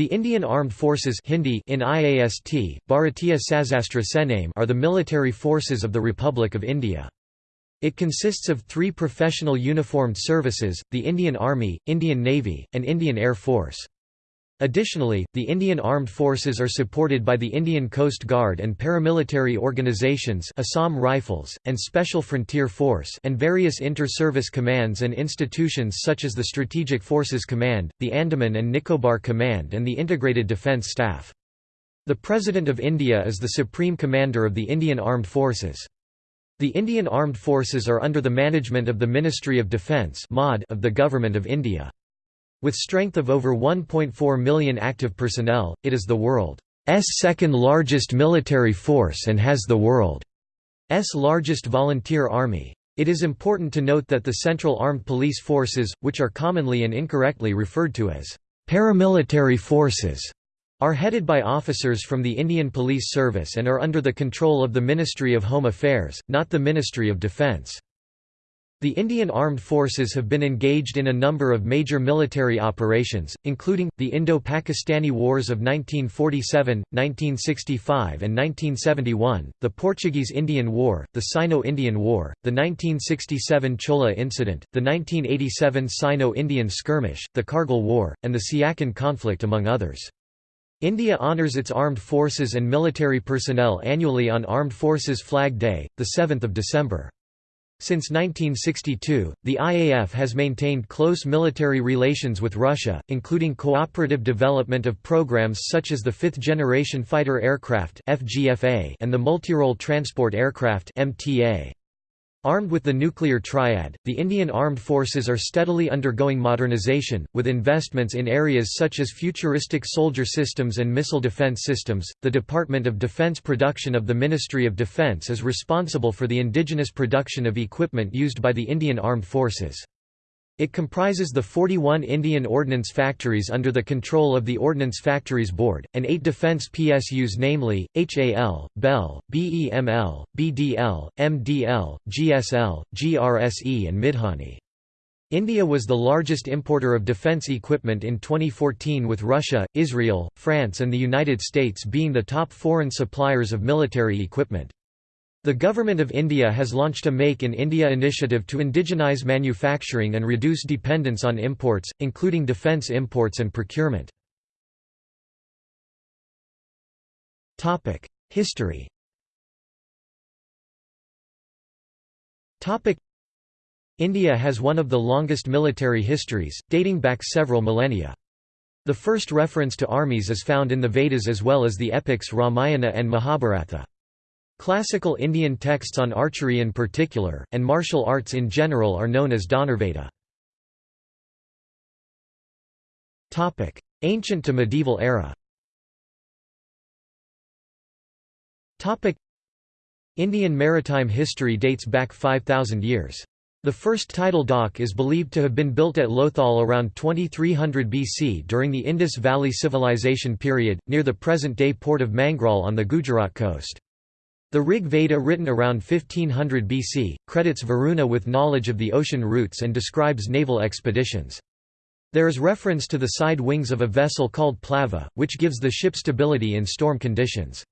The Indian Armed Forces Hindi in IAST, Bharatiya Sename are the military forces of the Republic of India. It consists of three professional uniformed services, the Indian Army, Indian Navy, and Indian Air Force. Additionally, the Indian Armed Forces are supported by the Indian Coast Guard and paramilitary organizations Assam Rifles, and Special Frontier Force and various inter-service commands and institutions such as the Strategic Forces Command, the Andaman and Nicobar Command and the Integrated Defence Staff. The President of India is the Supreme Commander of the Indian Armed Forces. The Indian Armed Forces are under the management of the Ministry of Defence of the Government of India. With strength of over 1.4 million active personnel, it is the world's second largest military force and has the world's largest volunteer army. It is important to note that the Central Armed Police Forces, which are commonly and incorrectly referred to as paramilitary forces, are headed by officers from the Indian Police Service and are under the control of the Ministry of Home Affairs, not the Ministry of Defence. The Indian Armed Forces have been engaged in a number of major military operations, including, the Indo-Pakistani Wars of 1947, 1965 and 1971, the Portuguese-Indian War, the Sino-Indian War, the 1967 Chola Incident, the 1987 Sino-Indian Skirmish, the Kargil War, and the Siachen conflict among others. India honours its armed forces and military personnel annually on Armed Forces Flag Day, 7 December. Since 1962, the IAF has maintained close military relations with Russia, including cooperative development of programs such as the Fifth Generation Fighter Aircraft and the Multirole Transport Aircraft Armed with the nuclear triad, the Indian armed forces are steadily undergoing modernization, with investments in areas such as futuristic soldier systems and missile defense systems. The Department of Defense Production of the Ministry of Defense is responsible for the indigenous production of equipment used by the Indian Armed Forces. It comprises the 41 Indian ordnance factories under the control of the Ordnance Factories Board, and eight defence PSUs namely, HAL, BEL, BEML, BDL, MDL, GSL, GRSE and Midhani. India was the largest importer of defence equipment in 2014 with Russia, Israel, France and the United States being the top foreign suppliers of military equipment. The Government of India has launched a Make in India initiative to indigenize manufacturing and reduce dependence on imports, including defence imports and procurement. History India has one of the longest military histories, dating back several millennia. The first reference to armies is found in the Vedas as well as the epics Ramayana and Mahabharata. Classical Indian texts on archery in particular, and martial arts in general are known as Dhanurveda. Ancient to medieval era Indian maritime history dates back 5,000 years. The first tidal dock is believed to have been built at Lothal around 2300 BC during the Indus Valley Civilization period, near the present-day port of Mangrol on the Gujarat coast. The Rig Veda written around 1500 BC, credits Varuna with knowledge of the ocean routes and describes naval expeditions. There is reference to the side wings of a vessel called plava, which gives the ship stability in storm conditions.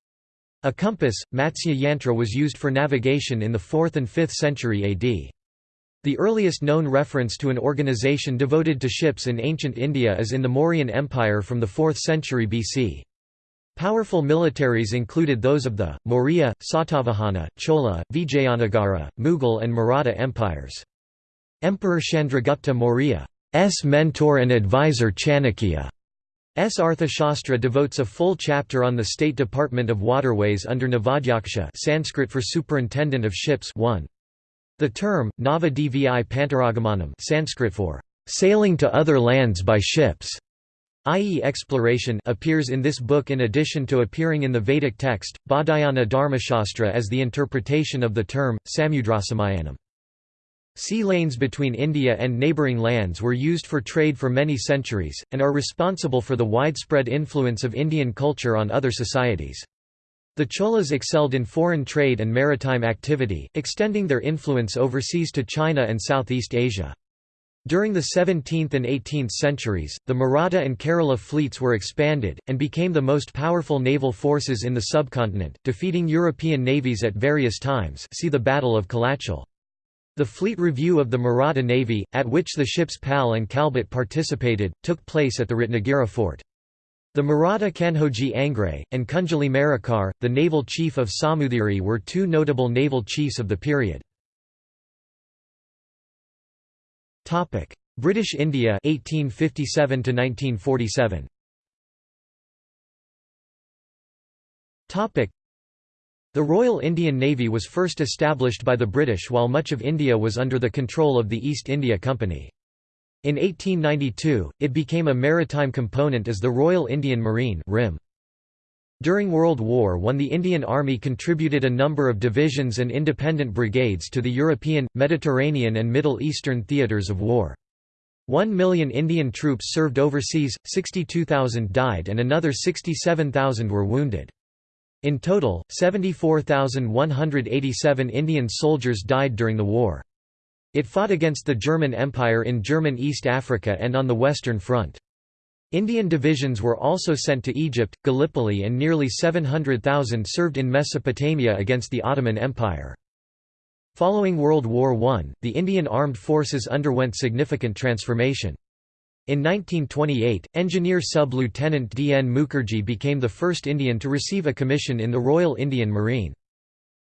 A compass, Matsya Yantra was used for navigation in the 4th and 5th century AD. The earliest known reference to an organization devoted to ships in ancient India is in the Mauryan Empire from the 4th century BC. Powerful militaries included those of the, Maurya, Satavahana, Chola, Vijayanagara, Mughal and Maratha empires. Emperor Chandragupta Maurya's mentor and advisor Chanakya's Arthashastra devotes a full chapter on the State Department of Waterways under Navadhyaksha Sanskrit for Superintendent of Ships 1. The term, Pantaragamanam Sanskrit for sailing to other lands by ships i.e. exploration appears in this book in addition to appearing in the Vedic text, Baudhayana Dharmashastra as the interpretation of the term, Samudrasamayanam. Sea lanes between India and neighbouring lands were used for trade for many centuries, and are responsible for the widespread influence of Indian culture on other societies. The Cholas excelled in foreign trade and maritime activity, extending their influence overseas to China and Southeast Asia. During the 17th and 18th centuries, the Maratha and Kerala fleets were expanded, and became the most powerful naval forces in the subcontinent, defeating European navies at various times see the Battle of Colachel. The fleet review of the Maratha Navy, at which the ships Pal and Kalbat participated, took place at the Ratnagiri fort. The Maratha Kanhoji Angre, and Kunjali Marakkar, the naval chief of Samudhiri were two notable naval chiefs of the period. British India 1857 to 1947 Topic The Royal Indian Navy was first established by the British while much of India was under the control of the East India Company. In 1892, it became a maritime component as the Royal Indian Marine RIM. During World War I the Indian Army contributed a number of divisions and independent brigades to the European, Mediterranean and Middle Eastern theatres of war. One million Indian troops served overseas, 62,000 died and another 67,000 were wounded. In total, 74,187 Indian soldiers died during the war. It fought against the German Empire in German East Africa and on the Western Front. Indian divisions were also sent to Egypt, Gallipoli and nearly 700,000 served in Mesopotamia against the Ottoman Empire. Following World War I, the Indian armed forces underwent significant transformation. In 1928, Engineer Sub-Lieutenant D. N. Mukherjee became the first Indian to receive a commission in the Royal Indian Marine.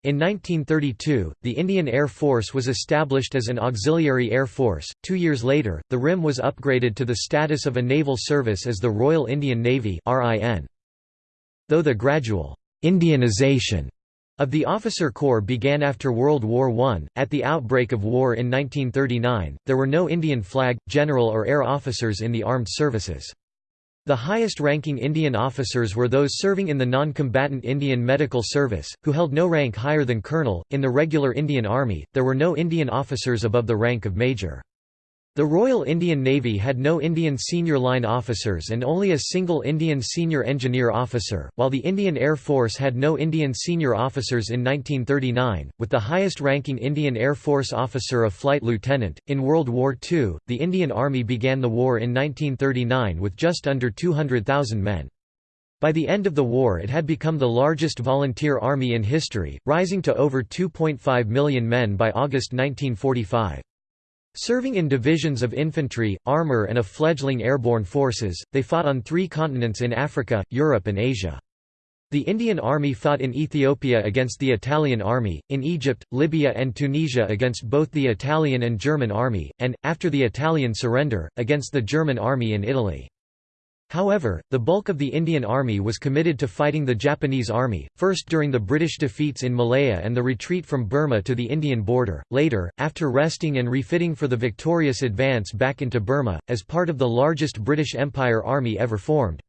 In 1932, the Indian Air Force was established as an auxiliary air force. Two years later, the RIM was upgraded to the status of a naval service as the Royal Indian Navy. Though the gradual Indianization of the officer corps began after World War I, at the outbreak of war in 1939, there were no Indian flag, general or air officers in the armed services. The highest-ranking Indian officers were those serving in the non-combatant Indian Medical Service, who held no rank higher than colonel. In the regular Indian Army, there were no Indian officers above the rank of major. The Royal Indian Navy had no Indian senior line officers and only a single Indian senior engineer officer, while the Indian Air Force had no Indian senior officers in 1939, with the highest ranking Indian Air Force officer a flight lieutenant. In World War II, the Indian Army began the war in 1939 with just under 200,000 men. By the end of the war it had become the largest volunteer army in history, rising to over 2.5 million men by August 1945. Serving in divisions of infantry, armor and a fledgling airborne forces, they fought on three continents in Africa, Europe and Asia. The Indian Army fought in Ethiopia against the Italian Army, in Egypt, Libya and Tunisia against both the Italian and German Army, and, after the Italian surrender, against the German Army in Italy. However, the bulk of the Indian Army was committed to fighting the Japanese Army, first during the British defeats in Malaya and the retreat from Burma to the Indian border, later, after resting and refitting for the victorious advance back into Burma, as part of the largest British Empire army ever formed.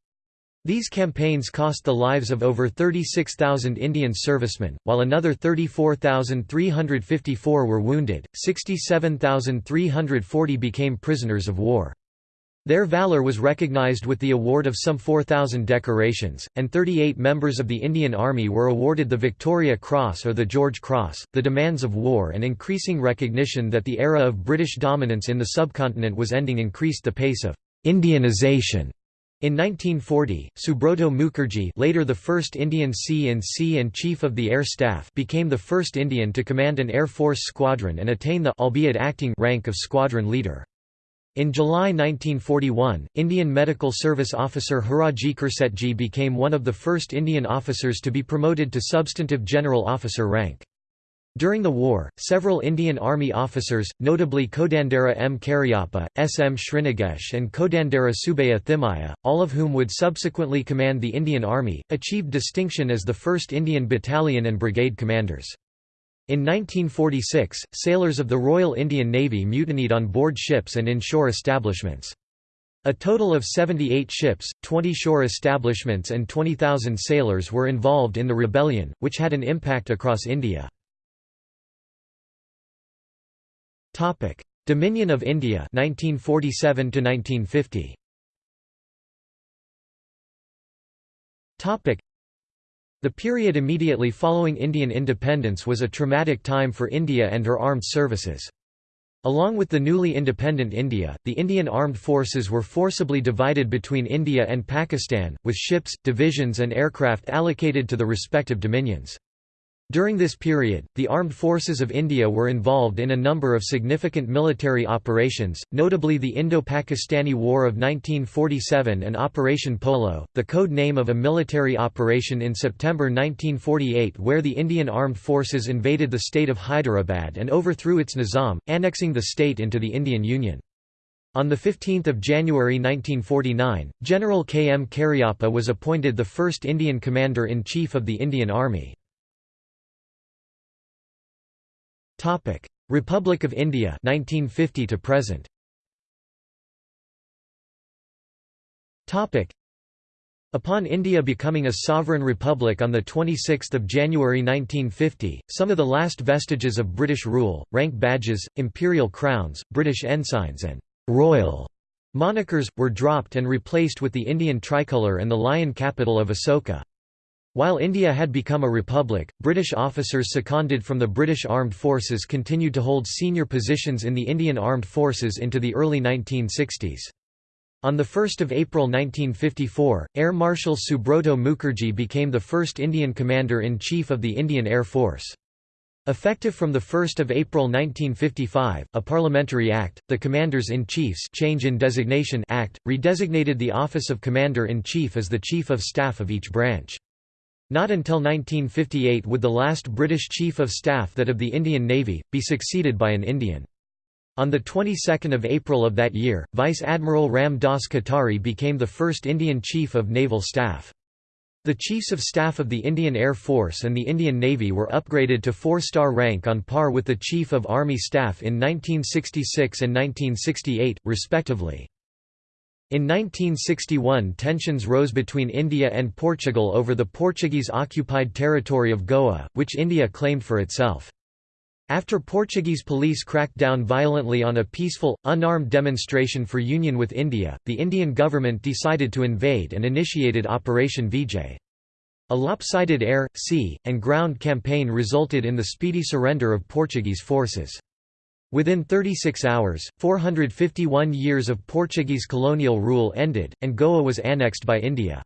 These campaigns cost the lives of over 36,000 Indian servicemen, while another 34,354 were wounded, 67,340 became prisoners of war. Their valor was recognized with the award of some 4,000 decorations, and 38 members of the Indian Army were awarded the Victoria Cross or the George Cross. The demands of war and increasing recognition that the era of British dominance in the subcontinent was ending increased the pace of Indianization. In 1940, Subroto Mukherjee later the first Indian C&C and Chief of the Air Staff became the first Indian to command an Air Force squadron and attain the albeit acting rank of squadron leader. In July 1941, Indian Medical Service officer Hiraji Cursetji became one of the first Indian officers to be promoted to substantive general officer rank. During the war, several Indian Army officers, notably Kodandera M. Cariappa, S. M. Srinagesh and Kodandera Subaya Thimayya, all of whom would subsequently command the Indian Army, achieved distinction as the 1st Indian Battalion and Brigade commanders. In 1946, sailors of the Royal Indian Navy mutinied on board ships and in shore establishments. A total of 78 ships, 20 shore establishments and 20,000 sailors were involved in the rebellion, which had an impact across India. Dominion of India 1947 to 1950. The period immediately following Indian independence was a traumatic time for India and her armed services. Along with the newly independent India, the Indian armed forces were forcibly divided between India and Pakistan, with ships, divisions and aircraft allocated to the respective dominions. During this period, the armed forces of India were involved in a number of significant military operations, notably the Indo-Pakistani War of 1947 and Operation Polo, the code name of a military operation in September 1948 where the Indian armed forces invaded the state of Hyderabad and overthrew its nizam, annexing the state into the Indian Union. On 15 January 1949, General K. M. Cariappa was appointed the first Indian Commander-in-Chief of the Indian Army. Topic: Republic of India 1950 to present. Topic: Upon India becoming a sovereign republic on 26 January 1950, some of the last vestiges of British rule, rank badges, imperial crowns, British ensigns and «royal» monikers, were dropped and replaced with the Indian tricolour and the lion capital of Asoka. While India had become a republic, British officers seconded from the British Armed Forces continued to hold senior positions in the Indian Armed Forces into the early 1960s. On 1 April 1954, Air Marshal Subroto Mukherjee became the first Indian Commander-in-Chief of the Indian Air Force. Effective from 1 April 1955, a parliamentary act, the Commanders-in-Chief's Change in Designation Act, redesignated the office of Commander-in-Chief as the Chief of Staff of each branch. Not until 1958 would the last British Chief of Staff that of the Indian Navy, be succeeded by an Indian. On the 22nd of April of that year, Vice Admiral Ram Das Katari became the first Indian Chief of Naval Staff. The Chiefs of Staff of the Indian Air Force and the Indian Navy were upgraded to four-star rank on par with the Chief of Army Staff in 1966 and 1968, respectively. In 1961 tensions rose between India and Portugal over the Portuguese-occupied territory of Goa, which India claimed for itself. After Portuguese police cracked down violently on a peaceful, unarmed demonstration for union with India, the Indian government decided to invade and initiated Operation Vijay. A lopsided air, sea, and ground campaign resulted in the speedy surrender of Portuguese forces. Within 36 hours, 451 years of Portuguese colonial rule ended, and Goa was annexed by India.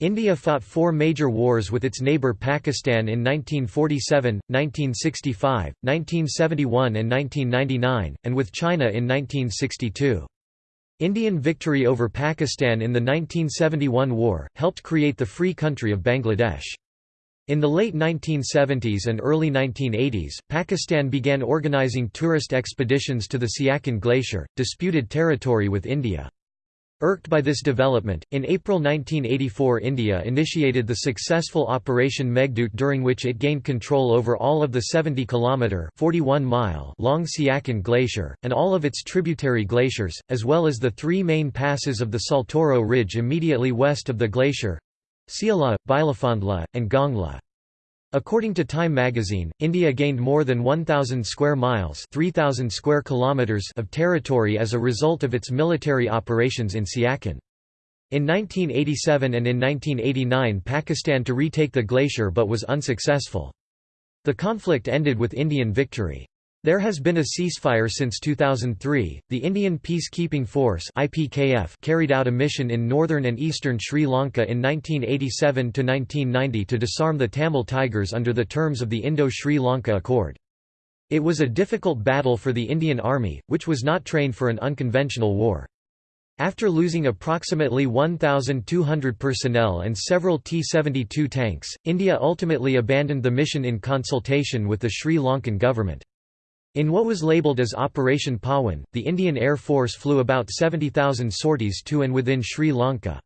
India fought four major wars with its neighbour Pakistan in 1947, 1965, 1971 and 1999, and with China in 1962. Indian victory over Pakistan in the 1971 war, helped create the free country of Bangladesh. In the late 1970s and early 1980s, Pakistan began organizing tourist expeditions to the Siachen Glacier, disputed territory with India. Irked by this development, in April 1984 India initiated the successful Operation Meghdoot during which it gained control over all of the 70-kilometre long Siachen Glacier, and all of its tributary glaciers, as well as the three main passes of the Saltoro Ridge immediately west of the glacier, Siala, Bilafondla, and Gongla. According to Time magazine, India gained more than 1,000 square miles 3,000 square kilometers of territory as a result of its military operations in Siachen. In 1987 and in 1989 Pakistan to retake the glacier but was unsuccessful. The conflict ended with Indian victory. There has been a ceasefire since 2003. The Indian Peacekeeping Force (IPKF) carried out a mission in northern and eastern Sri Lanka in 1987 to 1990 to disarm the Tamil Tigers under the terms of the Indo-Sri Lanka Accord. It was a difficult battle for the Indian Army, which was not trained for an unconventional war. After losing approximately 1,200 personnel and several T-72 tanks, India ultimately abandoned the mission in consultation with the Sri Lankan government. In what was labelled as Operation Pawan, the Indian Air Force flew about 70,000 sorties to and within Sri Lanka.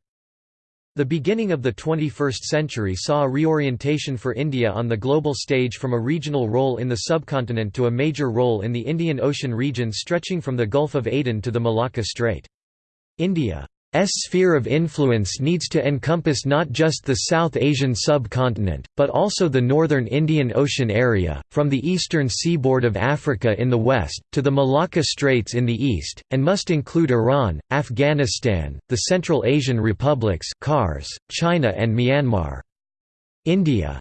The beginning of the 21st century saw a reorientation for India on the global stage from a regional role in the subcontinent to a major role in the Indian Ocean region stretching from the Gulf of Aden to the Malacca Strait. India sphere of influence needs to encompass not just the South Asian subcontinent, but also the northern Indian Ocean area, from the eastern seaboard of Africa in the west, to the Malacca Straits in the east, and must include Iran, Afghanistan, the Central Asian republics China and Myanmar. India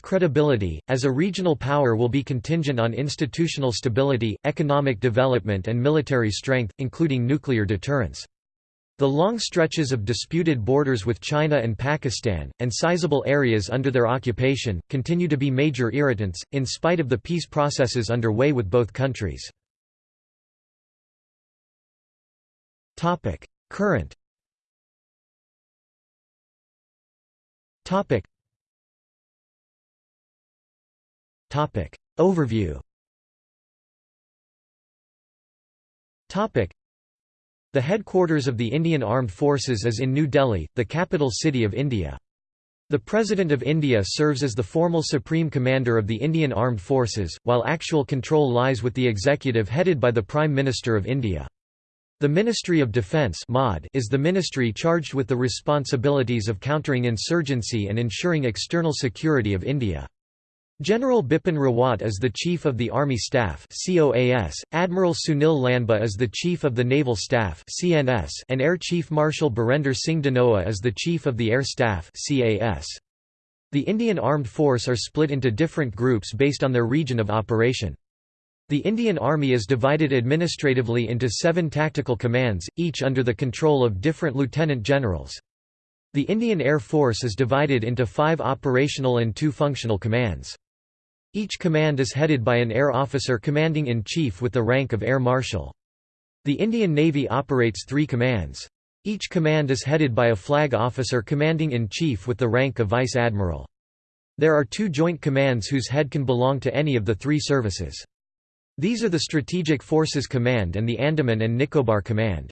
credibility, as a regional power will be contingent on institutional stability, economic development and military strength, including nuclear deterrence. The long stretches of disputed borders with China and Pakistan, and sizable areas under their occupation, continue to be major irritants, in spite of the peace processes underway with both countries. Current Overview the headquarters of the Indian Armed Forces is in New Delhi, the capital city of India. The President of India serves as the formal Supreme Commander of the Indian Armed Forces, while actual control lies with the executive headed by the Prime Minister of India. The Ministry of Defence is the ministry charged with the responsibilities of countering insurgency and ensuring external security of India. General Bipin Rawat is the Chief of the Army Staff Admiral Sunil Lanba is the Chief of the Naval Staff CNS, and Air Chief Marshal Birender Singh Dhanoa is the Chief of the Air Staff CAS. The Indian Armed Force are split into different groups based on their region of operation. The Indian Army is divided administratively into seven tactical commands, each under the control of different lieutenant generals. The Indian Air Force is divided into five operational and two functional commands. Each command is headed by an air officer commanding-in-chief with the rank of Air Marshal. The Indian Navy operates three commands. Each command is headed by a flag officer commanding-in-chief with the rank of Vice Admiral. There are two joint commands whose head can belong to any of the three services. These are the Strategic Forces Command and the Andaman and Nicobar Command.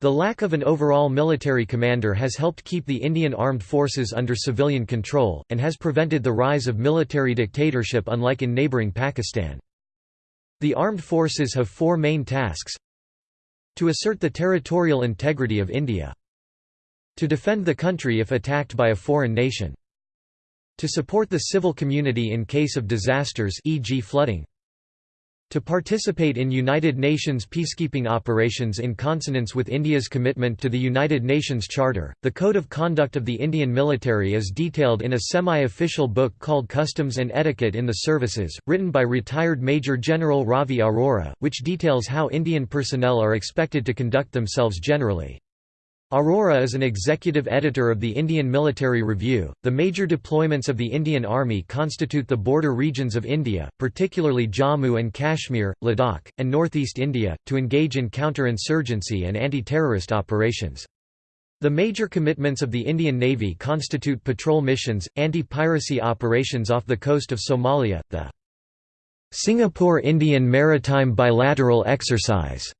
The lack of an overall military commander has helped keep the Indian armed forces under civilian control, and has prevented the rise of military dictatorship unlike in neighbouring Pakistan. The armed forces have four main tasks To assert the territorial integrity of India To defend the country if attacked by a foreign nation To support the civil community in case of disasters e.g. flooding to participate in United Nations peacekeeping operations in consonance with India's commitment to the United Nations Charter. The Code of Conduct of the Indian military is detailed in a semi official book called Customs and Etiquette in the Services, written by retired Major General Ravi Arora, which details how Indian personnel are expected to conduct themselves generally. Arora is an executive editor of the Indian Military Review. The major deployments of the Indian Army constitute the border regions of India, particularly Jammu and Kashmir, Ladakh, and northeast India, to engage in counter-insurgency and anti-terrorist operations. The major commitments of the Indian Navy constitute patrol missions, anti-piracy operations off the coast of Somalia, the Singapore Indian Maritime Bilateral Exercise,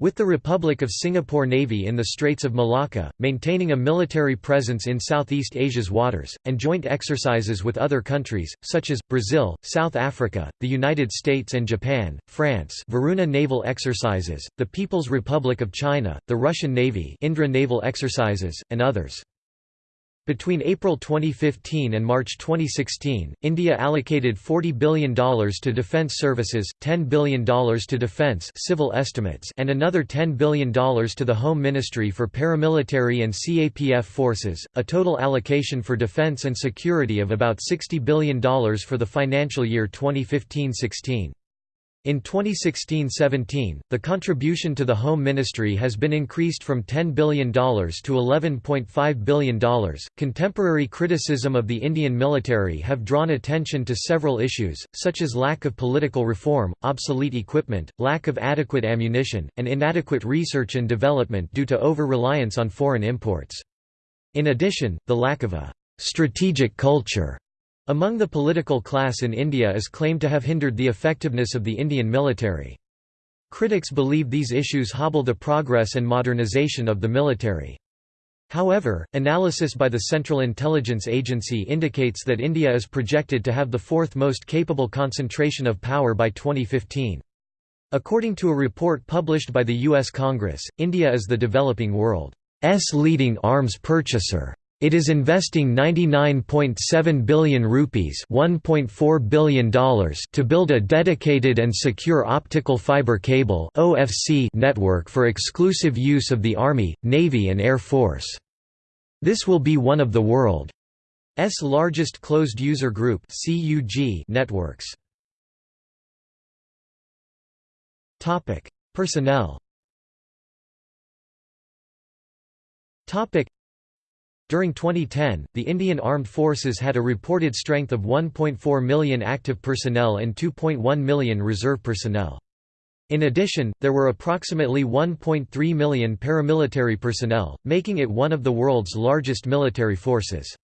with the Republic of Singapore Navy in the Straits of Malacca, maintaining a military presence in Southeast Asia's waters, and joint exercises with other countries, such as, Brazil, South Africa, the United States and Japan, France Varuna naval exercises, the People's Republic of China, the Russian Navy Indra naval exercises, and others. Between April 2015 and March 2016, India allocated $40 billion to defence services, $10 billion to defence civil estimates and another $10 billion to the Home Ministry for paramilitary and CAPF forces, a total allocation for defence and security of about $60 billion for the financial year 2015–16. In 2016–17, the contribution to the Home Ministry has been increased from $10 billion to $11.5 billion. Contemporary criticism of the Indian military have drawn attention to several issues, such as lack of political reform, obsolete equipment, lack of adequate ammunition, and inadequate research and development due to over-reliance on foreign imports. In addition, the lack of a strategic culture among the political class in India is claimed to have hindered the effectiveness of the Indian military. Critics believe these issues hobble the progress and modernization of the military. However, analysis by the Central Intelligence Agency indicates that India is projected to have the fourth most capable concentration of power by 2015. According to a report published by the U.S. Congress, India is the developing world's leading arms purchaser. It is investing 99.7 billion rupees $1.4 billion to build a dedicated and secure optical fiber cable network for exclusive use of the Army, Navy and Air Force. This will be one of the world's largest closed user group networks. Personnel During 2010, the Indian Armed Forces had a reported strength of 1.4 million active personnel and 2.1 million reserve personnel. In addition, there were approximately 1.3 million paramilitary personnel, making it one of the world's largest military forces.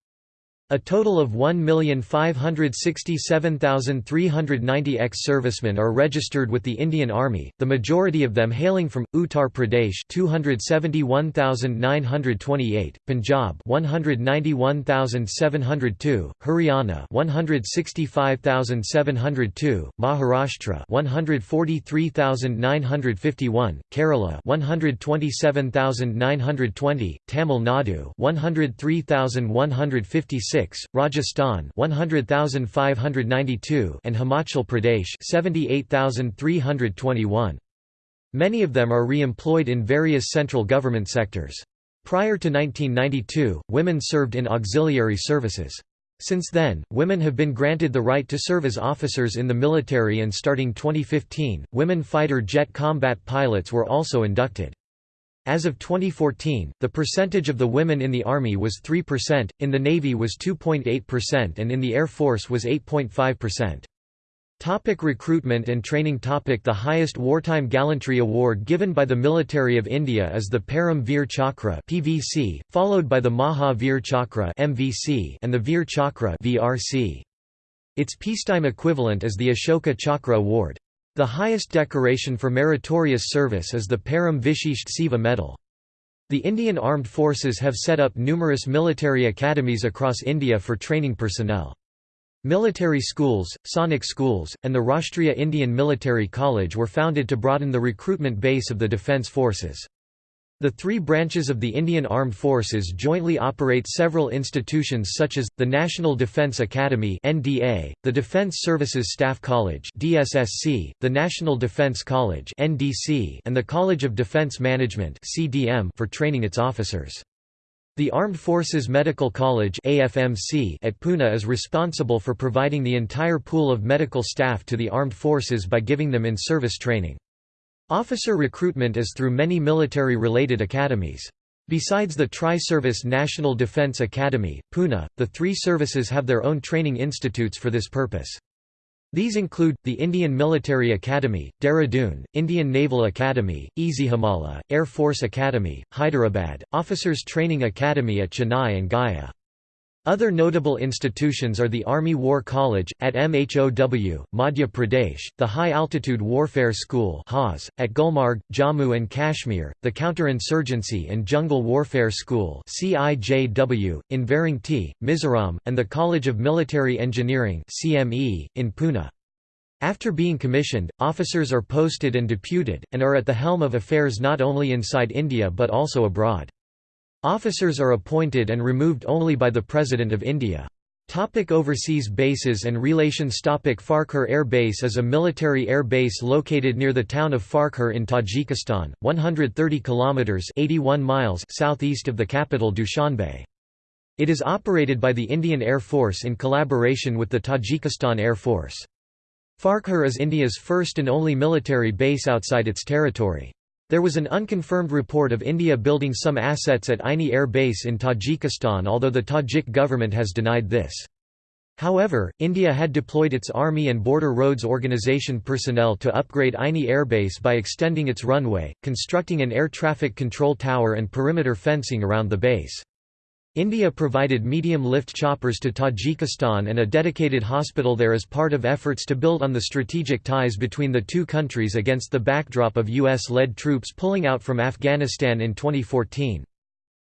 A total of 1,567,390 ex-servicemen are registered with the Indian Army, the majority of them hailing from Uttar Pradesh 271,928, Punjab 191,702, Haryana 165,702, Maharashtra 143,951, Kerala 127,920, Tamil Nadu 103,156 Rajasthan 100,592 and Himachal Pradesh 78,321. Many of them are re-employed in various central government sectors. Prior to 1992, women served in auxiliary services. Since then, women have been granted the right to serve as officers in the military and starting 2015, women fighter jet combat pilots were also inducted. As of 2014, the percentage of the women in the Army was 3%, in the Navy was 2.8% and in the Air Force was 8.5%. Topic recruitment and training topic The highest wartime gallantry award given by the military of India is the Param Veer Chakra PVC, followed by the Maha Veer Chakra MVC and the Veer Chakra VRC. Its peacetime equivalent is the Ashoka Chakra Award. The highest decoration for meritorious service is the Param Vishisht Seva Medal. The Indian Armed Forces have set up numerous military academies across India for training personnel. Military schools, Sainik schools, and the Rashtriya Indian Military College were founded to broaden the recruitment base of the defence forces. The three branches of the Indian Armed Forces jointly operate several institutions such as, the National Defence Academy the Defence Services Staff College the National Defence College and the College of Defence Management for training its officers. The Armed Forces Medical College AFMC at Pune is responsible for providing the entire pool of medical staff to the armed forces by giving them in-service training. Officer recruitment is through many military-related academies. Besides the Tri-Service National Defence Academy, Pune, the three services have their own training institutes for this purpose. These include, the Indian Military Academy, Dehradun, Indian Naval Academy, Ezhimala, Air Force Academy, Hyderabad, Officers Training Academy at Chennai and Gaya. Other notable institutions are the Army War College, at MHOW, Madhya Pradesh, the High Altitude Warfare School at Gulmarg, Jammu and Kashmir, the Counterinsurgency and Jungle Warfare School in Varangi, Mizoram, and the College of Military Engineering in Pune. After being commissioned, officers are posted and deputed, and are at the helm of affairs not only inside India but also abroad. Officers are appointed and removed only by the President of India. Topic overseas bases and relations Topic Farkhor Air Base is a military air base located near the town of Farkhor in Tajikistan, 130 kilometers 81 miles southeast of the capital Dushanbe. It is operated by the Indian Air Force in collaboration with the Tajikistan Air Force. Farkhor is India's first and only military base outside its territory. There was an unconfirmed report of India building some assets at Aini Air Base in Tajikistan although the Tajik government has denied this. However, India had deployed its Army and Border Roads Organization personnel to upgrade Aini Airbase by extending its runway, constructing an air traffic control tower and perimeter fencing around the base. India provided medium-lift choppers to Tajikistan and a dedicated hospital there as part of efforts to build on the strategic ties between the two countries against the backdrop of US-led troops pulling out from Afghanistan in 2014.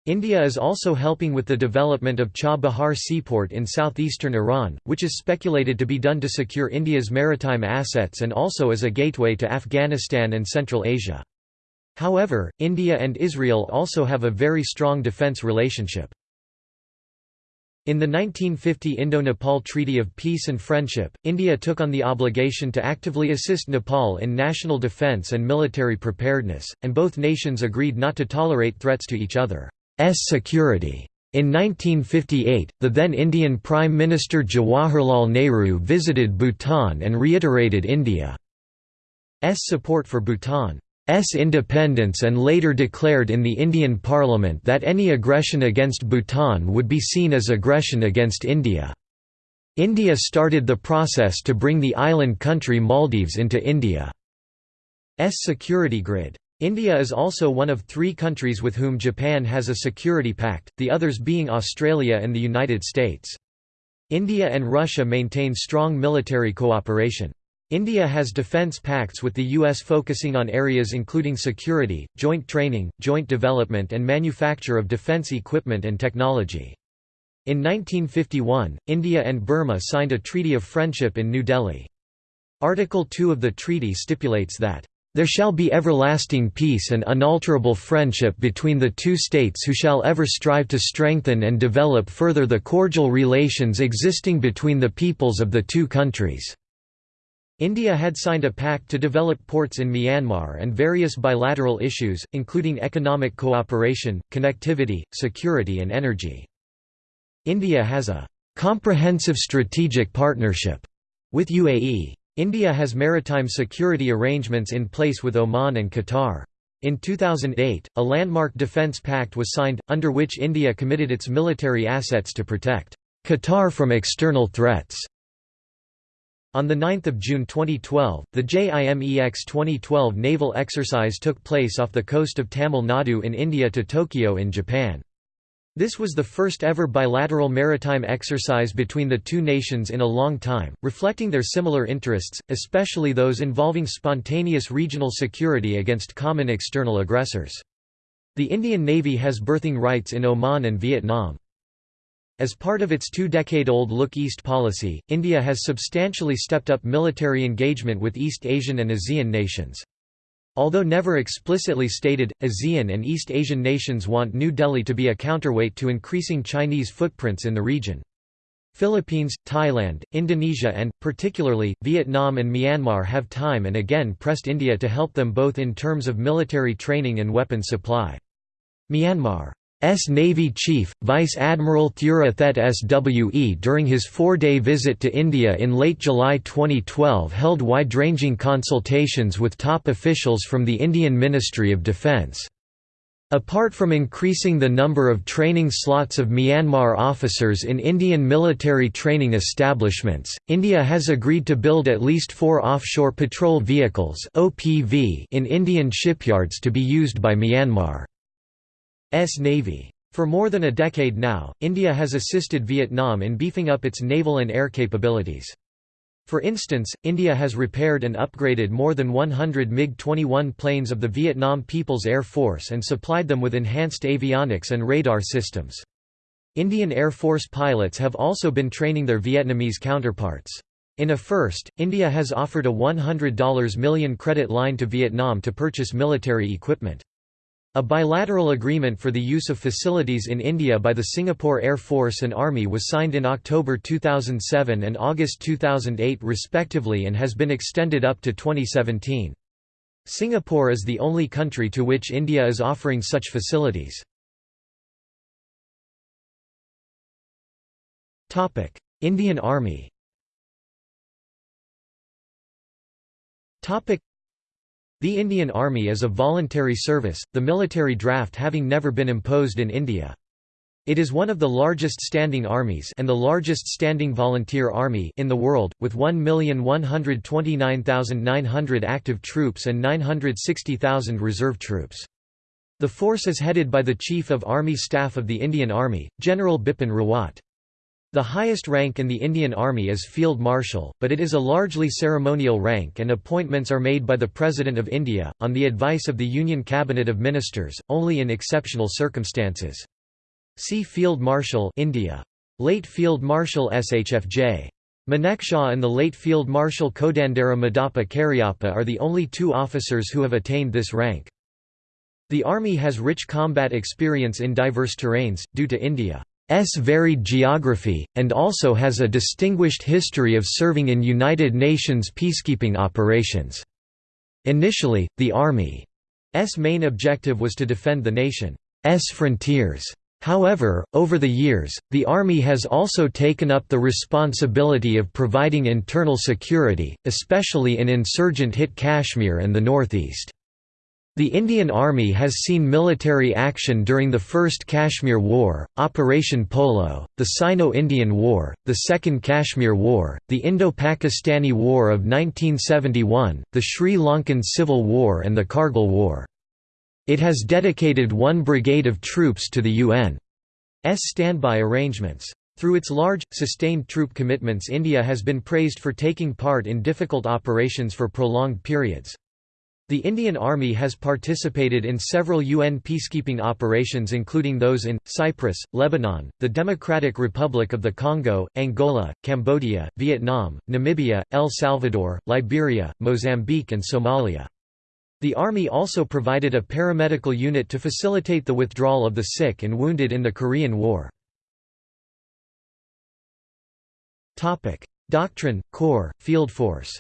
India is also helping with the development of Chabahar seaport in southeastern Iran, which is speculated to be done to secure India's maritime assets and also as a gateway to Afghanistan and Central Asia. However, India and Israel also have a very strong defence relationship. In the 1950 Indo-Nepal Treaty of Peace and Friendship, India took on the obligation to actively assist Nepal in national defence and military preparedness, and both nations agreed not to tolerate threats to each other's security. In 1958, the then Indian Prime Minister Jawaharlal Nehru visited Bhutan and reiterated India's support for Bhutan's independence and later declared in the Indian Parliament that any aggression against Bhutan would be seen as aggression against India. India started the process to bring the island country Maldives into India's security grid. India is also one of three countries with whom Japan has a security pact, the others being Australia and the United States. India and Russia maintain strong military cooperation. India has defence pacts with the US focusing on areas including security, joint training, joint development and manufacture of defence equipment and technology. In 1951, India and Burma signed a treaty of friendship in New Delhi. Article 2 of the treaty stipulates that there shall be everlasting peace and unalterable friendship between the two states who shall ever strive to strengthen and develop further the cordial relations existing between the peoples of the two countries." India had signed a pact to develop ports in Myanmar and various bilateral issues, including economic cooperation, connectivity, security and energy. India has a «comprehensive strategic partnership» with UAE. India has maritime security arrangements in place with Oman and Qatar. In 2008, a landmark defence pact was signed, under which India committed its military assets to protect Qatar from external threats. On 9 June 2012, the JIMEX 2012 naval exercise took place off the coast of Tamil Nadu in India to Tokyo in Japan. This was the first ever bilateral maritime exercise between the two nations in a long time, reflecting their similar interests, especially those involving spontaneous regional security against common external aggressors. The Indian Navy has berthing rights in Oman and Vietnam. As part of its two-decade-old Look East policy, India has substantially stepped up military engagement with East Asian and ASEAN nations. Although never explicitly stated, ASEAN and East Asian nations want New Delhi to be a counterweight to increasing Chinese footprints in the region. Philippines, Thailand, Indonesia and, particularly, Vietnam and Myanmar have time and again pressed India to help them both in terms of military training and weapons supply. Myanmar S Navy Chief, Vice Admiral Thura Thet SWE during his four-day visit to India in late July 2012 held wide-ranging consultations with top officials from the Indian Ministry of Defence. Apart from increasing the number of training slots of Myanmar officers in Indian military training establishments, India has agreed to build at least four offshore patrol vehicles in Indian shipyards to be used by Myanmar. S Navy. For more than a decade now, India has assisted Vietnam in beefing up its naval and air capabilities. For instance, India has repaired and upgraded more than 100 MiG-21 planes of the Vietnam People's Air Force and supplied them with enhanced avionics and radar systems. Indian Air Force pilots have also been training their Vietnamese counterparts. In a first, India has offered a $100 million credit line to Vietnam to purchase military equipment. A bilateral agreement for the use of facilities in India by the Singapore Air Force and Army was signed in October 2007 and August 2008 respectively and has been extended up to 2017. Singapore is the only country to which India is offering such facilities. Indian Army the Indian Army is a voluntary service, the military draft having never been imposed in India. It is one of the largest standing armies and the largest standing volunteer army in the world, with 1,129,900 active troops and 960,000 reserve troops. The force is headed by the Chief of Army Staff of the Indian Army, General Bipin Rawat. The highest rank in the Indian Army is Field Marshal, but it is a largely ceremonial rank and appointments are made by the President of India, on the advice of the Union Cabinet of Ministers, only in exceptional circumstances. See Field Marshal India. Late Field Marshal SHFJ. Manekshaw and the late Field Marshal Kodandera Madappa Cariappa are the only two officers who have attained this rank. The Army has rich combat experience in diverse terrains, due to India. S varied geography, and also has a distinguished history of serving in United Nations peacekeeping operations. Initially, the Army's main objective was to defend the nation's frontiers. However, over the years, the Army has also taken up the responsibility of providing internal security, especially in insurgent-hit Kashmir and the northeast. The Indian Army has seen military action during the First Kashmir War, Operation Polo, the Sino-Indian War, the Second Kashmir War, the Indo-Pakistani War of 1971, the Sri Lankan Civil War and the Kargil War. It has dedicated one brigade of troops to the UN's standby arrangements. Through its large, sustained troop commitments India has been praised for taking part in difficult operations for prolonged periods. The Indian Army has participated in several UN peacekeeping operations including those in, Cyprus, Lebanon, the Democratic Republic of the Congo, Angola, Cambodia, Vietnam, Namibia, El Salvador, Liberia, Mozambique and Somalia. The Army also provided a paramedical unit to facilitate the withdrawal of the sick and wounded in the Korean War. Doctrine, Corps, Field Force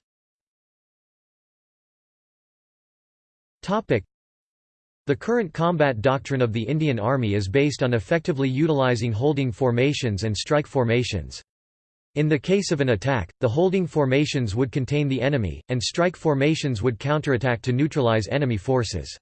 the current combat doctrine of the Indian Army is based on effectively utilizing holding formations and strike formations. In the case of an attack, the holding formations would contain the enemy, and strike formations would counterattack to neutralize enemy forces.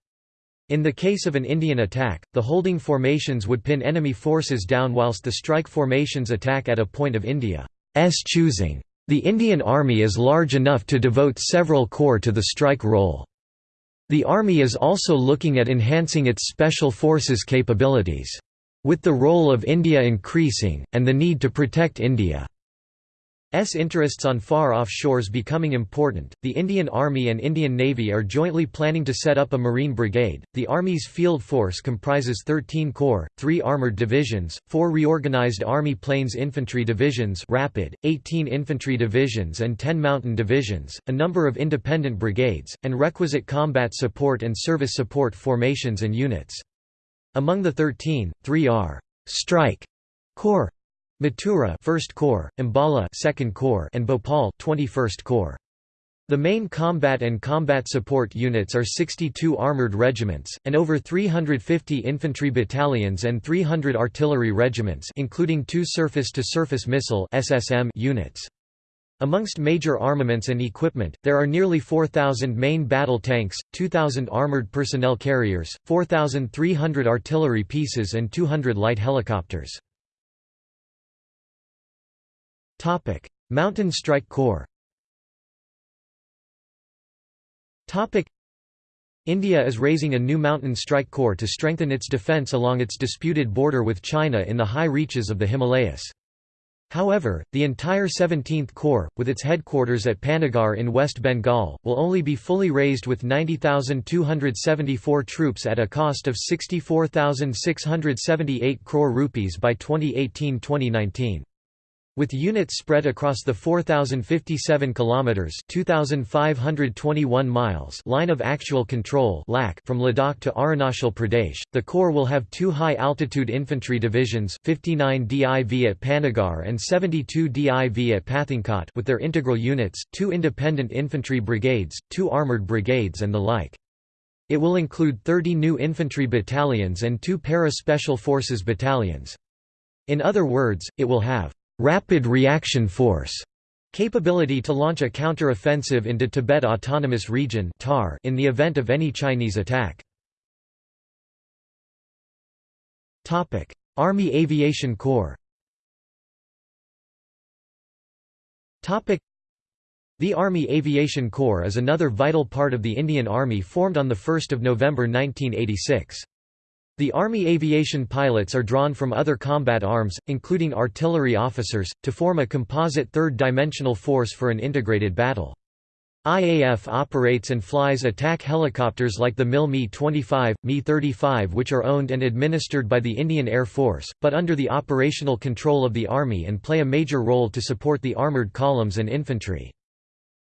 In the case of an Indian attack, the holding formations would pin enemy forces down whilst the strike formations attack at a point of India's choosing. The Indian Army is large enough to devote several corps to the strike role. The Army is also looking at enhancing its special forces capabilities. With the role of India increasing, and the need to protect India S interests on far-off shores becoming important, the Indian Army and Indian Navy are jointly planning to set up a Marine Brigade. The Army's field force comprises 13 corps, 3 armored divisions, 4 reorganized Army Plains Infantry Divisions rapid, 18 infantry divisions and 10 mountain divisions, a number of independent brigades, and requisite combat support and service support formations and units. Among the 13, 3 are strike corps Mathura 1st Corps, Ambala 2nd Corps and Bhopal 21st Corps. The main combat and combat support units are 62 armoured regiments, and over 350 infantry battalions and 300 artillery regiments including two surface-to-surface -surface missile SSM units. Amongst major armaments and equipment, there are nearly 4,000 main battle tanks, 2,000 armoured personnel carriers, 4,300 artillery pieces and 200 light helicopters. Mountain Strike Corps India is raising a new Mountain Strike Corps to strengthen its defence along its disputed border with China in the high reaches of the Himalayas. However, the entire 17th Corps, with its headquarters at Panagarh in West Bengal, will only be fully raised with 90,274 troops at a cost of 64,678 crore rupees by 2018-2019. With units spread across the 4057 kilometers (2521 miles) line of actual control from Ladakh to Arunachal Pradesh, the corps will have two high-altitude infantry divisions, 59 DIV at Panagarh and 72 DIV at Pathankot, with their integral units, two independent infantry brigades, two armored brigades, and the like. It will include 30 new infantry battalions and two para-special forces battalions. In other words, it will have Rapid Reaction Force capability to launch a counter-offensive into Tibet Autonomous Region in the event of any Chinese attack. Army Aviation Corps The Army Aviation Corps is another vital part of the Indian Army formed on 1 November 1986. The Army aviation pilots are drawn from other combat arms, including artillery officers, to form a composite third-dimensional force for an integrated battle. IAF operates and flies attack helicopters like the MIL Mi-25, Mi-35 which are owned and administered by the Indian Air Force, but under the operational control of the Army and play a major role to support the armoured columns and infantry.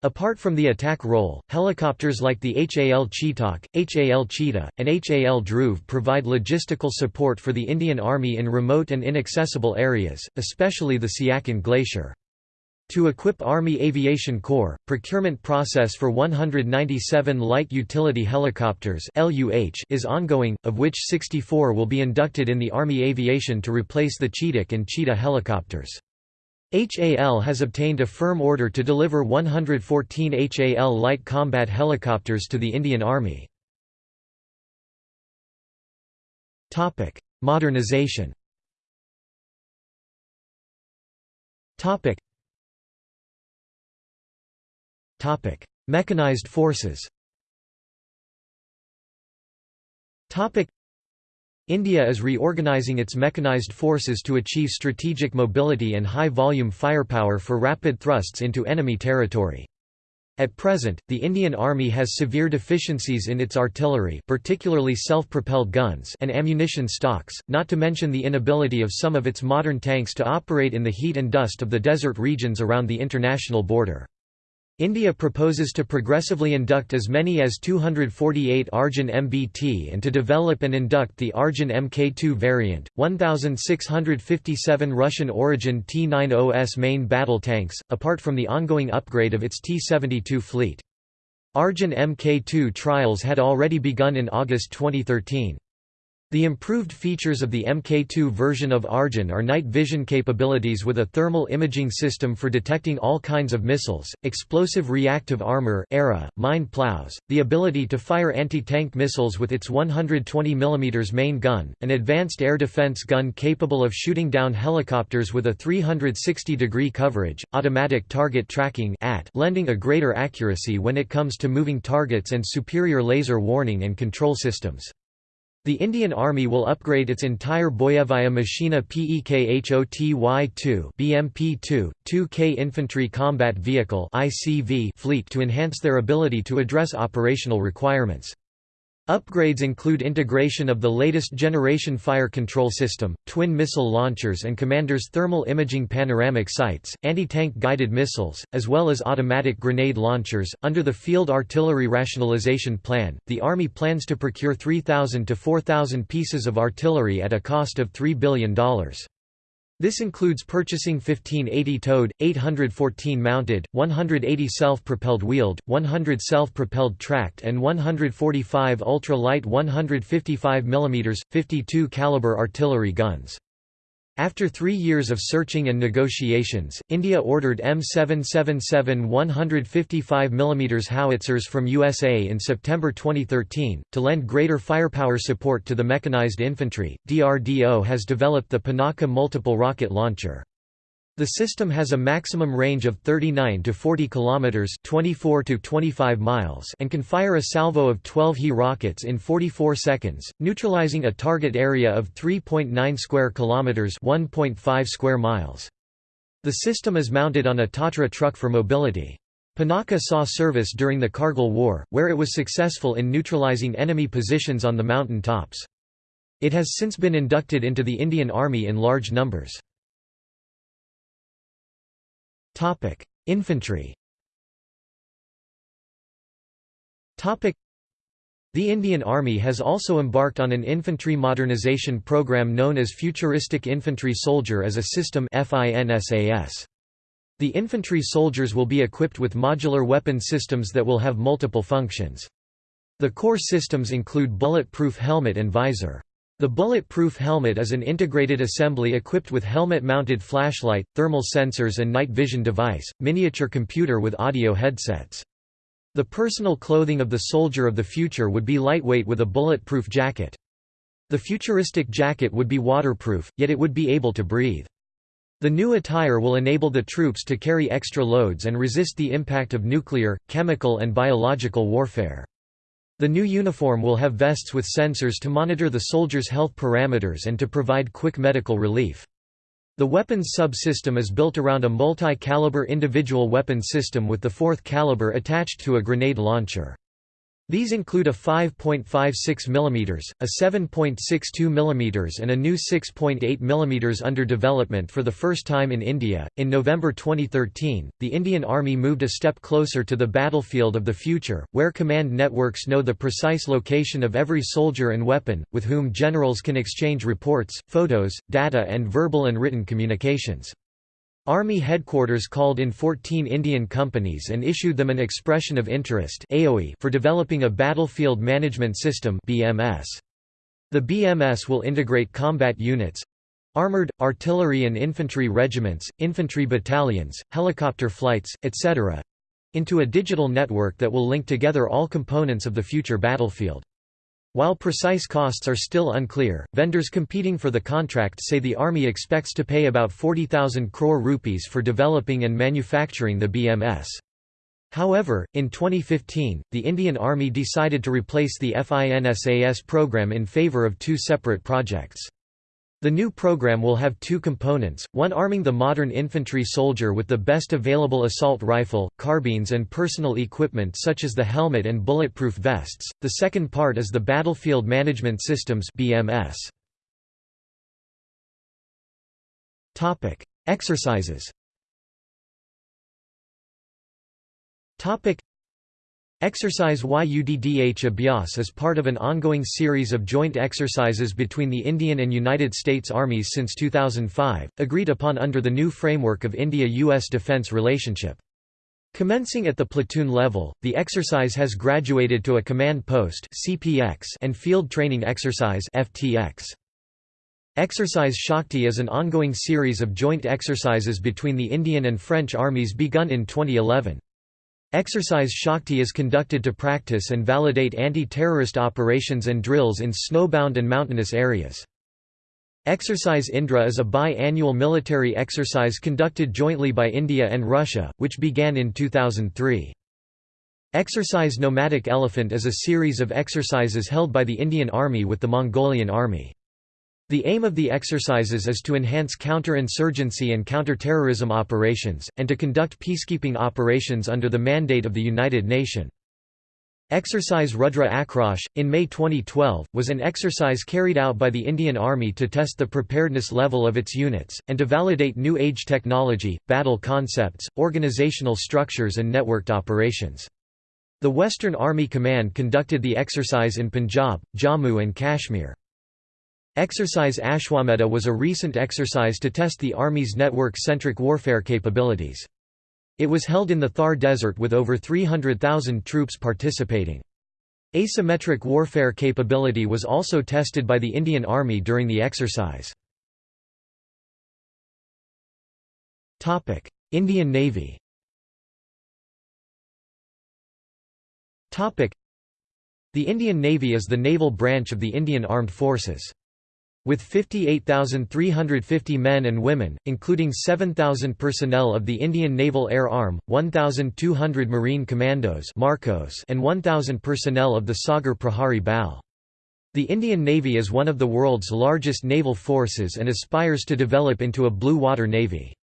Apart from the attack role, helicopters like the HAL Chetak, HAL Cheetah, and HAL Dhruv provide logistical support for the Indian Army in remote and inaccessible areas, especially the Siachen Glacier. To equip Army Aviation Corps, procurement process for 197 light utility helicopters is ongoing, of which 64 will be inducted in the Army Aviation to replace the Chetak and Cheetah helicopters. HAL has obtained a firm order to deliver 114 HAL light combat helicopters to the Indian Army. Modernization Mechanized forces. India is reorganizing its mechanized forces to achieve strategic mobility and high-volume firepower for rapid thrusts into enemy territory. At present, the Indian Army has severe deficiencies in its artillery particularly self-propelled guns and ammunition stocks, not to mention the inability of some of its modern tanks to operate in the heat and dust of the desert regions around the international border. India proposes to progressively induct as many as 248 Arjun MBT and to develop and induct the Arjun Mk2 variant, 1,657 Russian origin T-90S main battle tanks, apart from the ongoing upgrade of its T-72 fleet. Arjun Mk2 trials had already begun in August 2013. The improved features of the Mk2 version of Arjun are night vision capabilities with a thermal imaging system for detecting all kinds of missiles, explosive reactive armor ERA, mine plows, the ability to fire anti-tank missiles with its 120 mm main gun, an advanced air defense gun capable of shooting down helicopters with a 360-degree coverage, automatic target tracking at, lending a greater accuracy when it comes to moving targets and superior laser warning and control systems. The Indian Army will upgrade its entire Boyevaya Mashina Pekhoty-2 BMP-2, 2K Infantry Combat Vehicle fleet to enhance their ability to address operational requirements. Upgrades include integration of the latest generation fire control system, twin missile launchers and commanders thermal imaging panoramic sights, anti-tank guided missiles, as well as automatic grenade launchers. Under the Field Artillery Rationalization Plan, the Army plans to procure 3,000 to 4,000 pieces of artillery at a cost of $3 billion. This includes purchasing 1580 towed, 814 mounted, 180 self-propelled wheeled, 100 self-propelled tracked and 145 ultra-light 155 mm, 52 caliber artillery guns. After three years of searching and negotiations, India ordered M777 155 mm howitzers from USA in September 2013. To lend greater firepower support to the mechanized infantry, DRDO has developed the Pinaka multiple rocket launcher. The system has a maximum range of 39 to 40 kilometers, 24 to 25 miles, and can fire a salvo of 12 He rockets in 44 seconds, neutralizing a target area of 3.9 square kilometers, 1.5 square miles. The system is mounted on a Tatra truck for mobility. Pinaka saw service during the Kargil War, where it was successful in neutralizing enemy positions on the mountain tops. It has since been inducted into the Indian Army in large numbers. Topic: Infantry. Topic: The Indian Army has also embarked on an infantry modernization program known as Futuristic Infantry Soldier as a System FINSAS. The infantry soldiers will be equipped with modular weapon systems that will have multiple functions. The core systems include bulletproof helmet and visor. The bulletproof helmet is an integrated assembly equipped with helmet-mounted flashlight, thermal sensors and night vision device, miniature computer with audio headsets. The personal clothing of the soldier of the future would be lightweight with a bulletproof jacket. The futuristic jacket would be waterproof, yet it would be able to breathe. The new attire will enable the troops to carry extra loads and resist the impact of nuclear, chemical and biological warfare. The new uniform will have vests with sensors to monitor the soldiers' health parameters and to provide quick medical relief. The weapons subsystem is built around a multi-caliber individual weapon system with the fourth caliber attached to a grenade launcher. These include a 5.56 mm, a 7.62 mm, and a new 6.8 mm under development for the first time in India. In November 2013, the Indian Army moved a step closer to the battlefield of the future, where command networks know the precise location of every soldier and weapon, with whom generals can exchange reports, photos, data, and verbal and written communications. Army headquarters called in 14 Indian companies and issued them an expression of interest for developing a battlefield management system BMS. The BMS will integrate combat units, armored, artillery and infantry regiments, infantry battalions, helicopter flights, etc. into a digital network that will link together all components of the future battlefield. While precise costs are still unclear, vendors competing for the contract say the Army expects to pay about 40,000 crore rupees for developing and manufacturing the BMS. However, in 2015, the Indian Army decided to replace the FINSAS program in favour of two separate projects. The new program will have two components, one arming the modern infantry soldier with the best available assault rifle, carbines and personal equipment such as the helmet and bulletproof vests, the second part is the Battlefield Management Systems BMS. Exercises Exercise YUDDH Abhyas is part of an ongoing series of joint exercises between the Indian and United States armies since 2005, agreed upon under the new framework of India-US defense relationship. Commencing at the platoon level, the exercise has graduated to a command post and field training exercise Exercise Shakti is an ongoing series of joint exercises between the Indian and French armies begun in 2011. Exercise Shakti is conducted to practice and validate anti-terrorist operations and drills in snowbound and mountainous areas. Exercise Indra is a bi-annual military exercise conducted jointly by India and Russia, which began in 2003. Exercise Nomadic Elephant is a series of exercises held by the Indian Army with the Mongolian Army. The aim of the exercises is to enhance counter-insurgency and counter-terrorism operations, and to conduct peacekeeping operations under the mandate of the United Nations. Exercise Rudra Akrosh, in May 2012, was an exercise carried out by the Indian Army to test the preparedness level of its units, and to validate new age technology, battle concepts, organizational structures and networked operations. The Western Army Command conducted the exercise in Punjab, Jammu and Kashmir. Exercise Ashwamedha was a recent exercise to test the Army's network-centric warfare capabilities. It was held in the Thar Desert with over 300,000 troops participating. Asymmetric warfare capability was also tested by the Indian Army during the exercise. Indian Navy The Indian Navy is the naval branch of the Indian Armed Forces. With 58,350 men and women, including 7,000 personnel of the Indian Naval Air Arm, 1,200 Marine Commandos and 1,000 personnel of the Sagar Prahari BAL. The Indian Navy is one of the world's largest naval forces and aspires to develop into a blue water navy.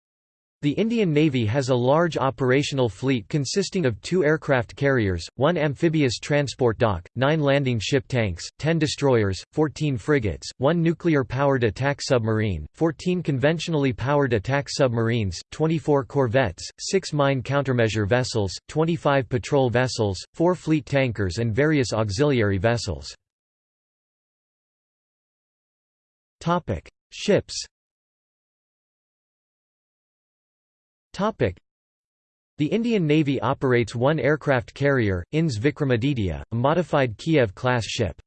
The Indian Navy has a large operational fleet consisting of two aircraft carriers, one amphibious transport dock, nine landing ship tanks, ten destroyers, 14 frigates, one nuclear-powered attack submarine, 14 conventionally powered attack submarines, 24 corvettes, six mine countermeasure vessels, 25 patrol vessels, four fleet tankers and various auxiliary vessels. Ships The Indian Navy operates one aircraft carrier, INS Vikramaditya, a modified Kiev-class ship.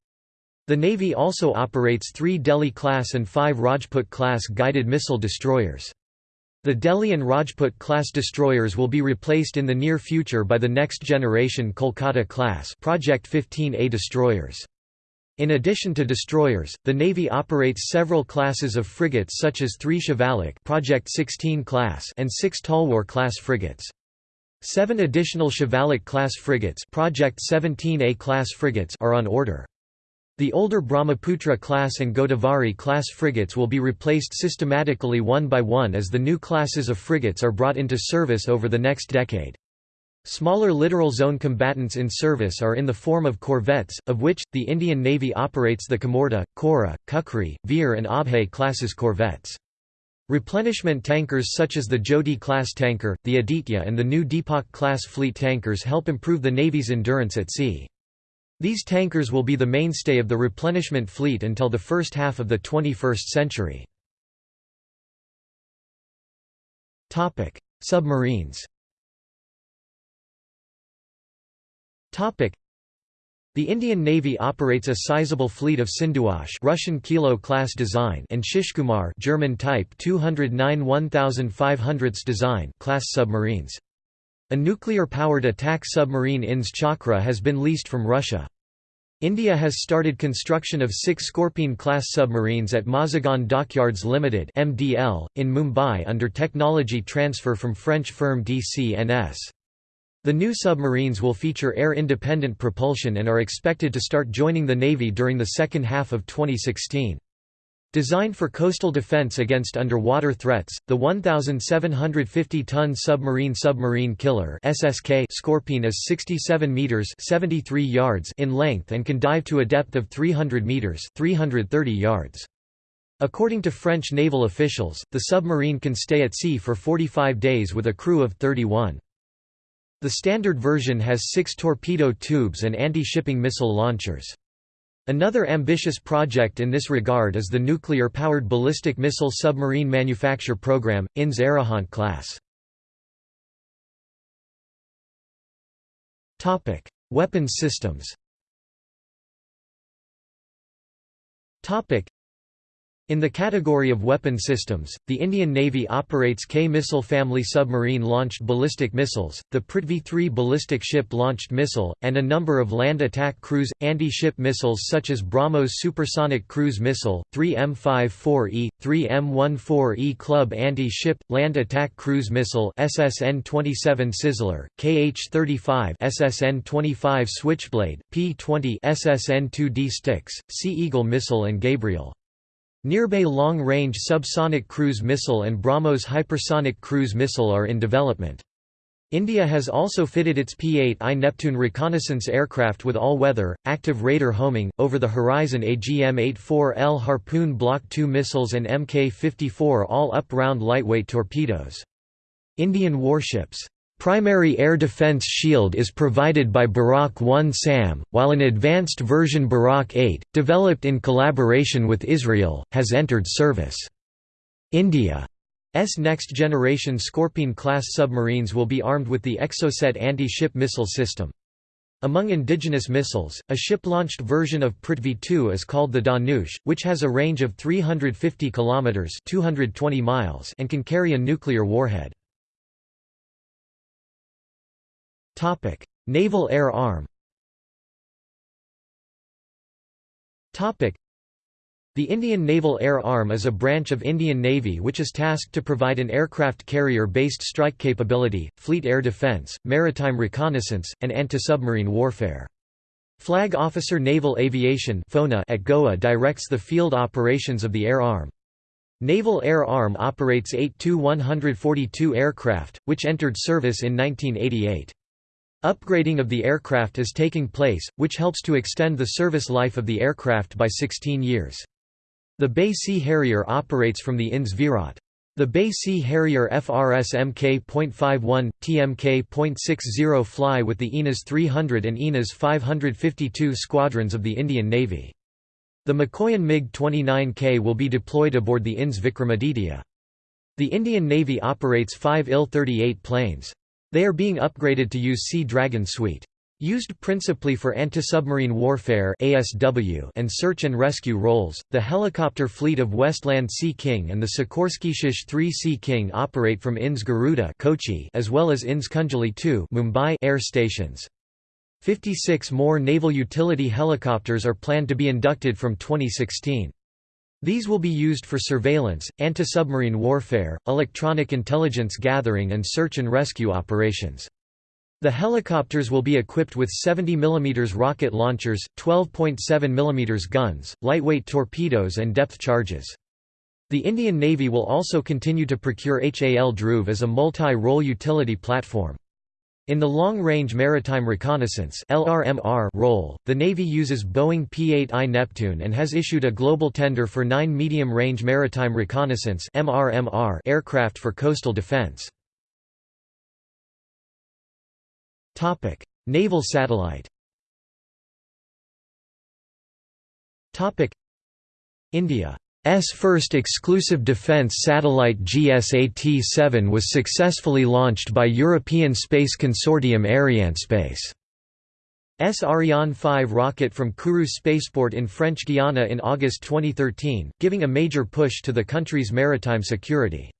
The Navy also operates three Delhi-class and five Rajput-class guided missile destroyers. The Delhi and Rajput-class destroyers will be replaced in the near future by the next generation Kolkata-class Project 15A destroyers. In addition to destroyers, the Navy operates several classes of frigates such as three Shivalik Project 16 class and six Talwar class frigates. Seven additional Shivalik class frigates, Project 17A class frigates are on order. The older Brahmaputra class and Godavari class frigates will be replaced systematically one by one as the new classes of frigates are brought into service over the next decade. Smaller littoral zone combatants in service are in the form of corvettes, of which, the Indian Navy operates the Kamorta, Kora, Kukri, Veer and Abhay classes corvettes. Replenishment tankers such as the Jyoti-class tanker, the Aditya and the new Deepak-class fleet tankers help improve the Navy's endurance at sea. These tankers will be the mainstay of the replenishment fleet until the first half of the 21st century. Submarines the Indian Navy operates a sizable fleet of Sindhughosh Russian Kilo class design and Shishumar German type 209 1500 design class submarines. A nuclear-powered attack submarine INS Chakra has been leased from Russia. India has started construction of six Scorpene-class submarines at Mazagon Dockyards Limited (MDL) in Mumbai under technology transfer from French firm DCNS. The new submarines will feature air-independent propulsion and are expected to start joining the Navy during the second half of 2016. Designed for coastal defense against underwater threats, the 1,750-ton submarine submarine killer (SSK) Scorpene is 67 meters (73 yards) in length and can dive to a depth of 300 meters (330 yards). According to French naval officials, the submarine can stay at sea for 45 days with a crew of 31. The standard version has six torpedo tubes and anti-shipping missile launchers. Another ambitious project in this regard is the nuclear-powered ballistic missile submarine manufacture program, INS Arihant class. Weapons systems in the category of weapon systems, the Indian Navy operates K-missile family submarine-launched ballistic missiles, the Prithvi 3 ballistic ship-launched missile, and a number of land attack cruise, anti-ship missiles such as BrahMos supersonic cruise missile, 3M54E, 3M14E Klub anti-ship, land attack cruise missile SSN-27 Sizzler, KH-35 SSN-25 Switchblade, P-20 SSN-2D Styx, Sea Eagle missile and Gabriel. Nirbhay long-range subsonic cruise missile and BrahMos hypersonic cruise missile are in development. India has also fitted its P-8I Neptune reconnaissance aircraft with all-weather, active radar homing, over-the-horizon AGM-84L Harpoon Block II missiles and Mk-54 all-up-round lightweight torpedoes. Indian warships Primary air defense shield is provided by Barak 1 SAM, while an advanced version Barak 8, developed in collaboration with Israel, has entered service. India's next-generation Scorpene-class submarines will be armed with the Exocet anti-ship missile system. Among indigenous missiles, a ship-launched version of Prithvi 2 is called the Dhanush, which has a range of 350 kilometers (220 miles) and can carry a nuclear warhead. Naval Air Arm Topic: the Indian Naval Air Arm is a branch of Indian Navy which is tasked to provide an aircraft carrier-based strike capability, fleet air defence, maritime reconnaissance, and anti-submarine warfare. Flag Officer Naval Aviation at Goa directs the field operations of the Air Arm. Naval Air Arm operates 8 Tu-142 aircraft, which entered service in 1988. Upgrading of the aircraft is taking place, which helps to extend the service life of the aircraft by 16 years. The BAe Sea Harrier operates from the INS Virat. The BAe Sea Harrier FRS Mk.51, TMK.60 fly with the INAS 300 and INAS 552 squadrons of the Indian Navy. The Mikoyan MiG-29K will be deployed aboard the INS Vikramaditya. The Indian Navy operates five Il-38 planes. They are being upgraded to use Sea Dragon suite. Used principally for anti-submarine warfare (ASW) and search and rescue roles, the helicopter fleet of Westland Sea King and the Sikorsky SH-3 Sea King operate from INS Garuda Kochi as well as INS Kunjali 2 Mumbai air stations. 56 more naval utility helicopters are planned to be inducted from 2016. These will be used for surveillance, anti-submarine warfare, electronic intelligence gathering and search and rescue operations. The helicopters will be equipped with 70 mm rocket launchers, 12.7 mm guns, lightweight torpedoes and depth charges. The Indian Navy will also continue to procure HAL Dhruv as a multi-role utility platform. In the Long-Range Maritime Reconnaissance role, the Navy uses Boeing P-8I Neptune and has issued a global tender for nine medium-range maritime reconnaissance aircraft for coastal defense. Naval satellite India first exclusive defense satellite GSAT-7 was successfully launched by European space consortium Arianespace. S Ariane 5 rocket from Kourou spaceport in French Guiana in August 2013, giving a major push to the country's maritime security.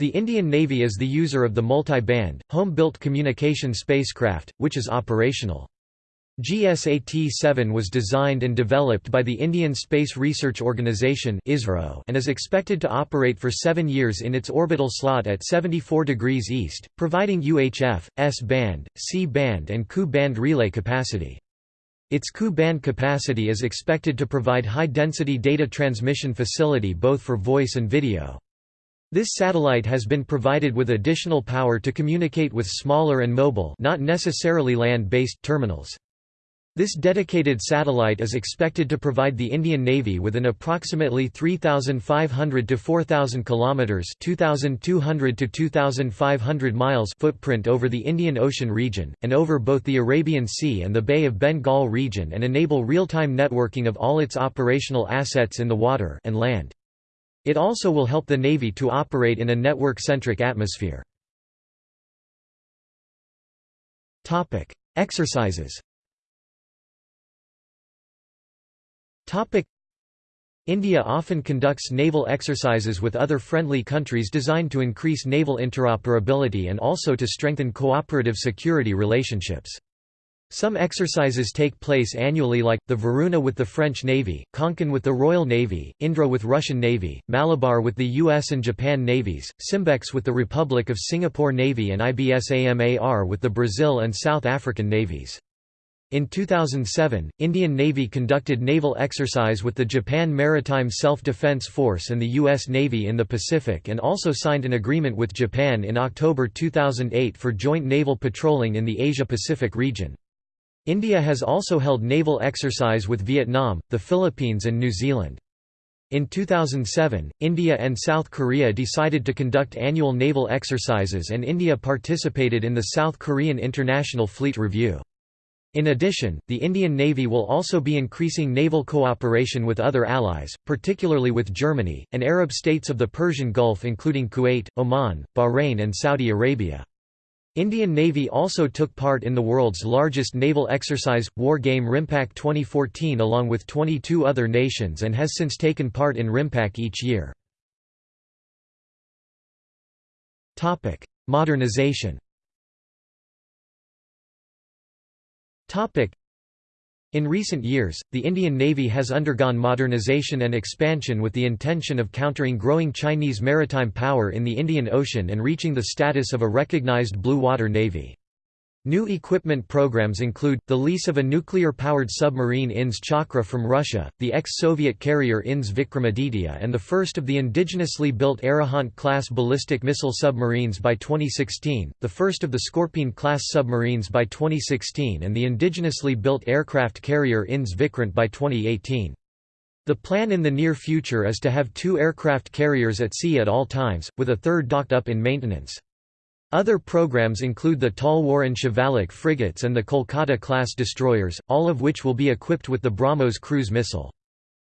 The Indian Navy is the user of the multi-band, home-built communication spacecraft, which is operational. GSAT-7 was designed and developed by the Indian Space Research Organisation and is expected to operate for seven years in its orbital slot at 74 degrees east, providing UHF, S-band, C-band and Ku-band relay capacity. Its Ku-band capacity is expected to provide high-density data transmission facility both for voice and video. This satellite has been provided with additional power to communicate with smaller and mobile not necessarily land-based terminals. This dedicated satellite is expected to provide the Indian Navy with an approximately 3500 to 4000 kilometers, 2200 to 2500 miles footprint over the Indian Ocean region and over both the Arabian Sea and the Bay of Bengal region and enable real-time networking of all its operational assets in the water and land. It also will help the Navy to operate in a network-centric atmosphere. Topic: Exercises India often conducts naval exercises with other friendly countries designed to increase naval interoperability and also to strengthen cooperative security relationships. Some exercises take place annually like, the Varuna with the French Navy, Konkan with the Royal Navy, Indra with Russian Navy, Malabar with the US and Japan navies, Simbex with the Republic of Singapore Navy and IBSAMAR with the Brazil and South African navies. In 2007, Indian Navy conducted naval exercise with the Japan Maritime Self-Defense Force and the U.S. Navy in the Pacific and also signed an agreement with Japan in October 2008 for joint naval patrolling in the Asia-Pacific region. India has also held naval exercise with Vietnam, the Philippines and New Zealand. In 2007, India and South Korea decided to conduct annual naval exercises and India participated in the South Korean International Fleet Review. In addition, the Indian Navy will also be increasing naval cooperation with other allies, particularly with Germany, and Arab states of the Persian Gulf including Kuwait, Oman, Bahrain and Saudi Arabia. Indian Navy also took part in the world's largest naval exercise, War Game RIMPAC 2014 along with 22 other nations and has since taken part in RIMPAC each year. Modernization In recent years, the Indian Navy has undergone modernization and expansion with the intention of countering growing Chinese maritime power in the Indian Ocean and reaching the status of a recognized blue water navy. New equipment programs include, the lease of a nuclear-powered submarine INS Chakra from Russia, the ex-Soviet carrier INS Vikramaditya and the first of the indigenously built Arihant-class ballistic missile submarines by 2016, the first of the Scorpene-class submarines by 2016 and the indigenously built aircraft carrier INS Vikrant by 2018. The plan in the near future is to have two aircraft carriers at sea at all times, with a third docked up in maintenance. Other programs include the Talwar and Shivalik frigates and the Kolkata-class destroyers, all of which will be equipped with the BrahMos cruise missile.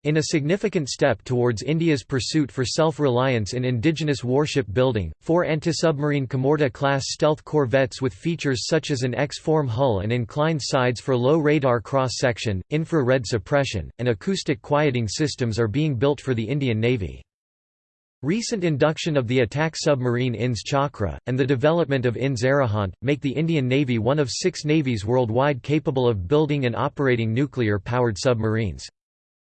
In a significant step towards India's pursuit for self-reliance in indigenous warship building, four anti-submarine Kamorta-class stealth corvettes with features such as an X-form hull and inclined sides for low radar cross-section, infrared suppression, and acoustic quieting systems are being built for the Indian Navy. Recent induction of the attack submarine INS Chakra, and the development of INS Arihant, make the Indian Navy one of six navies worldwide capable of building and operating nuclear-powered submarines.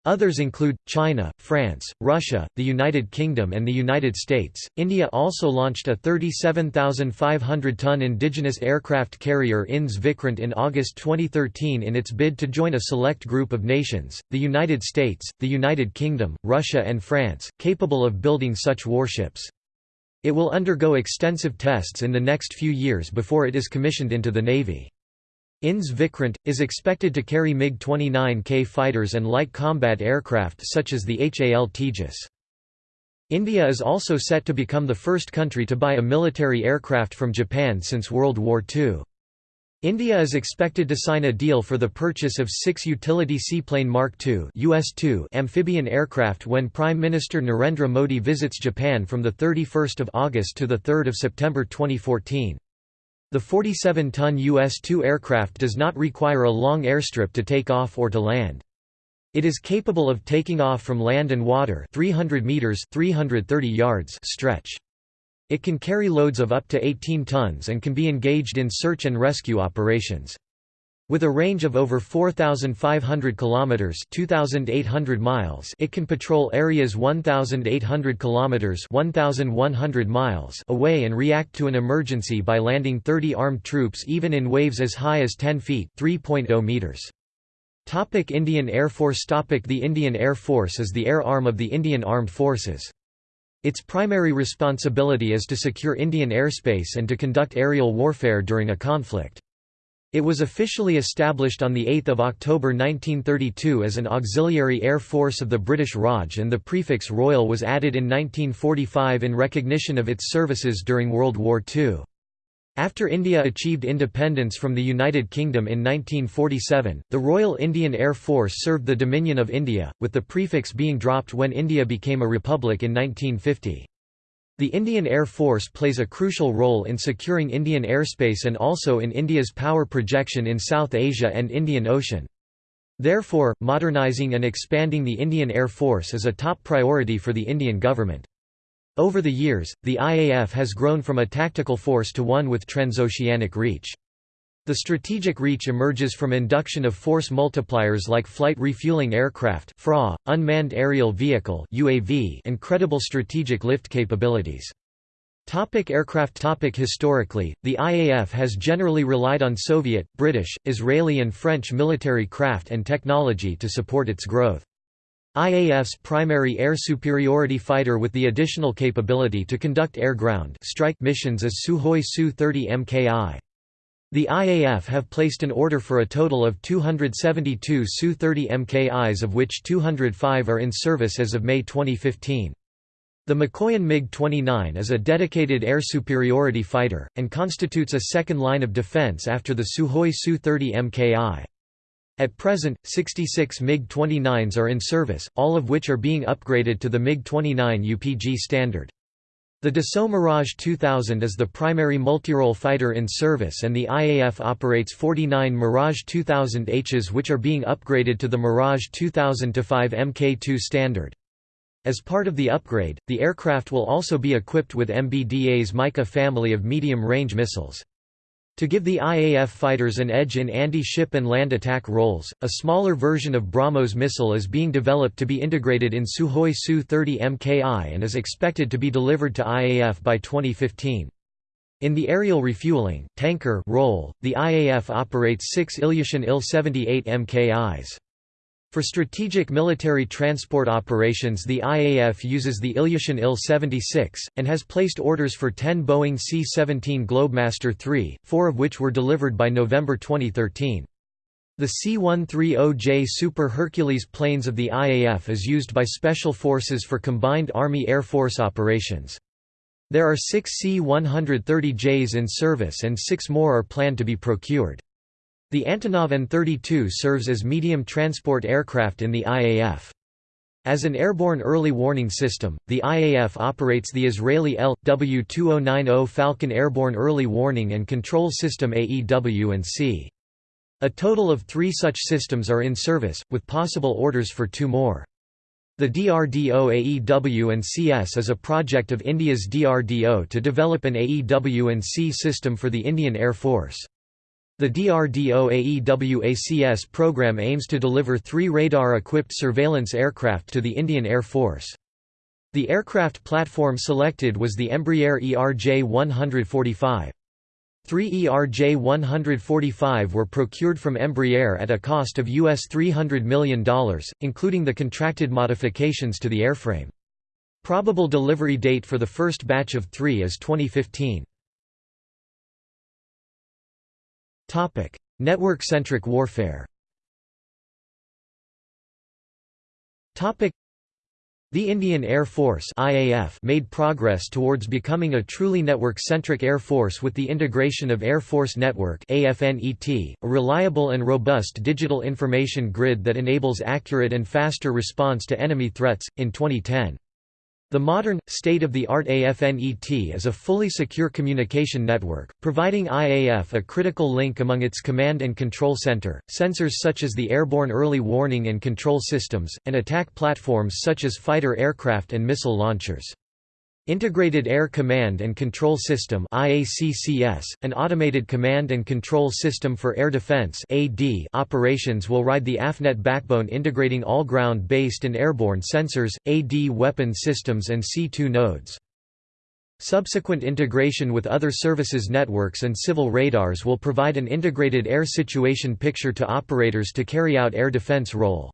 Others include China, France, Russia, the United Kingdom, and the United States. India also launched a 37,500 ton indigenous aircraft carrier INS Vikrant in August 2013 in its bid to join a select group of nations the United States, the United Kingdom, Russia, and France capable of building such warships. It will undergo extensive tests in the next few years before it is commissioned into the Navy. INS Vikrant, is expected to carry MiG-29K fighters and light combat aircraft such as the HAL Tejas. India is also set to become the first country to buy a military aircraft from Japan since World War II. India is expected to sign a deal for the purchase of six utility seaplane Mark II US-2 amphibian aircraft when Prime Minister Narendra Modi visits Japan from 31 August to 3 September 2014. The 47-ton US-2 aircraft does not require a long airstrip to take off or to land. It is capable of taking off from land and water 300 meters 330 yards stretch. It can carry loads of up to 18 tons and can be engaged in search and rescue operations. With a range of over 4500 kilometers, 2800 miles, it can patrol areas 1800 kilometers, 1100 miles away and react to an emergency by landing 30 armed troops even in waves as high as 10 feet, 3.0 meters. Topic Indian Air Force Topic The Indian Air Force is the air arm of the Indian Armed Forces. Its primary responsibility is to secure Indian airspace and to conduct aerial warfare during a conflict. It was officially established on 8 October 1932 as an auxiliary air force of the British Raj and the prefix Royal was added in 1945 in recognition of its services during World War II. After India achieved independence from the United Kingdom in 1947, the Royal Indian Air Force served the Dominion of India, with the prefix being dropped when India became a republic in 1950. The Indian Air Force plays a crucial role in securing Indian airspace and also in India's power projection in South Asia and Indian Ocean. Therefore, modernising and expanding the Indian Air Force is a top priority for the Indian government. Over the years, the IAF has grown from a tactical force to one with transoceanic reach. The strategic reach emerges from induction of force multipliers like flight refueling aircraft FRA, unmanned aerial vehicle UAV, and credible strategic lift capabilities. Topic aircraft topic Historically, the IAF has generally relied on Soviet, British, Israeli and French military craft and technology to support its growth. IAF's primary air superiority fighter with the additional capability to conduct air-ground strike missions is Sukhoi Su-30 MKI. The IAF have placed an order for a total of 272 Su-30 MKIs of which 205 are in service as of May 2015. The Mikoyan MiG-29 is a dedicated air superiority fighter, and constitutes a second line of defense after the Sukhoi Su-30 MKI. At present, 66 MiG-29s are in service, all of which are being upgraded to the MiG-29 UPG standard. The Dassault Mirage 2000 is the primary multirole fighter in service and the IAF operates 49 Mirage 2000Hs which are being upgraded to the Mirage 2000-5 Mk2 standard. As part of the upgrade, the aircraft will also be equipped with MBDA's Mica family of medium-range missiles. To give the IAF fighters an edge in anti-ship and land attack roles, a smaller version of BrahMos missile is being developed to be integrated in Sukhoi Su-30 MKI and is expected to be delivered to IAF by 2015. In the aerial refueling tanker role, the IAF operates six Ilyushin Il-78 MKIs. For strategic military transport operations the IAF uses the Ilyushin Il-76, and has placed orders for 10 Boeing C-17 Globemaster III, four of which were delivered by November 2013. The C-130J Super Hercules planes of the IAF is used by Special Forces for combined Army-Air Force operations. There are six C-130Js in service and six more are planned to be procured. The Antonov An-32 serves as medium transport aircraft in the IAF. As an airborne early warning system, the IAF operates the Israeli L.W-2090 Falcon Airborne Early Warning and Control System AEW and C. A total of three such systems are in service, with possible orders for two more. The DRDO AEW and CS is a project of India's DRDO to develop an AEW and C system for the Indian Air Force. The DRDO-AEWACS program aims to deliver three radar-equipped surveillance aircraft to the Indian Air Force. The aircraft platform selected was the Embraer ERJ-145. Three ERJ-145 were procured from Embraer at a cost of US $300 million, including the contracted modifications to the airframe. Probable delivery date for the first batch of three is 2015. Network-centric warfare. The Indian Air Force IAF made progress towards becoming a truly network-centric air force with the integration of Air Force Network AFNET, a reliable and robust digital information grid that enables accurate and faster response to enemy threats, in 2010. The modern, state-of-the-art AFNET is a fully secure communication network, providing IAF a critical link among its command and control center, sensors such as the Airborne Early Warning and Control Systems, and attack platforms such as fighter aircraft and missile launchers. Integrated Air Command and Control System IACCS, an automated command and control system for air defense AD operations will ride the AFNET backbone integrating all ground-based and airborne sensors, AD weapon systems and C2 nodes. Subsequent integration with other services networks and civil radars will provide an integrated air situation picture to operators to carry out air defense role.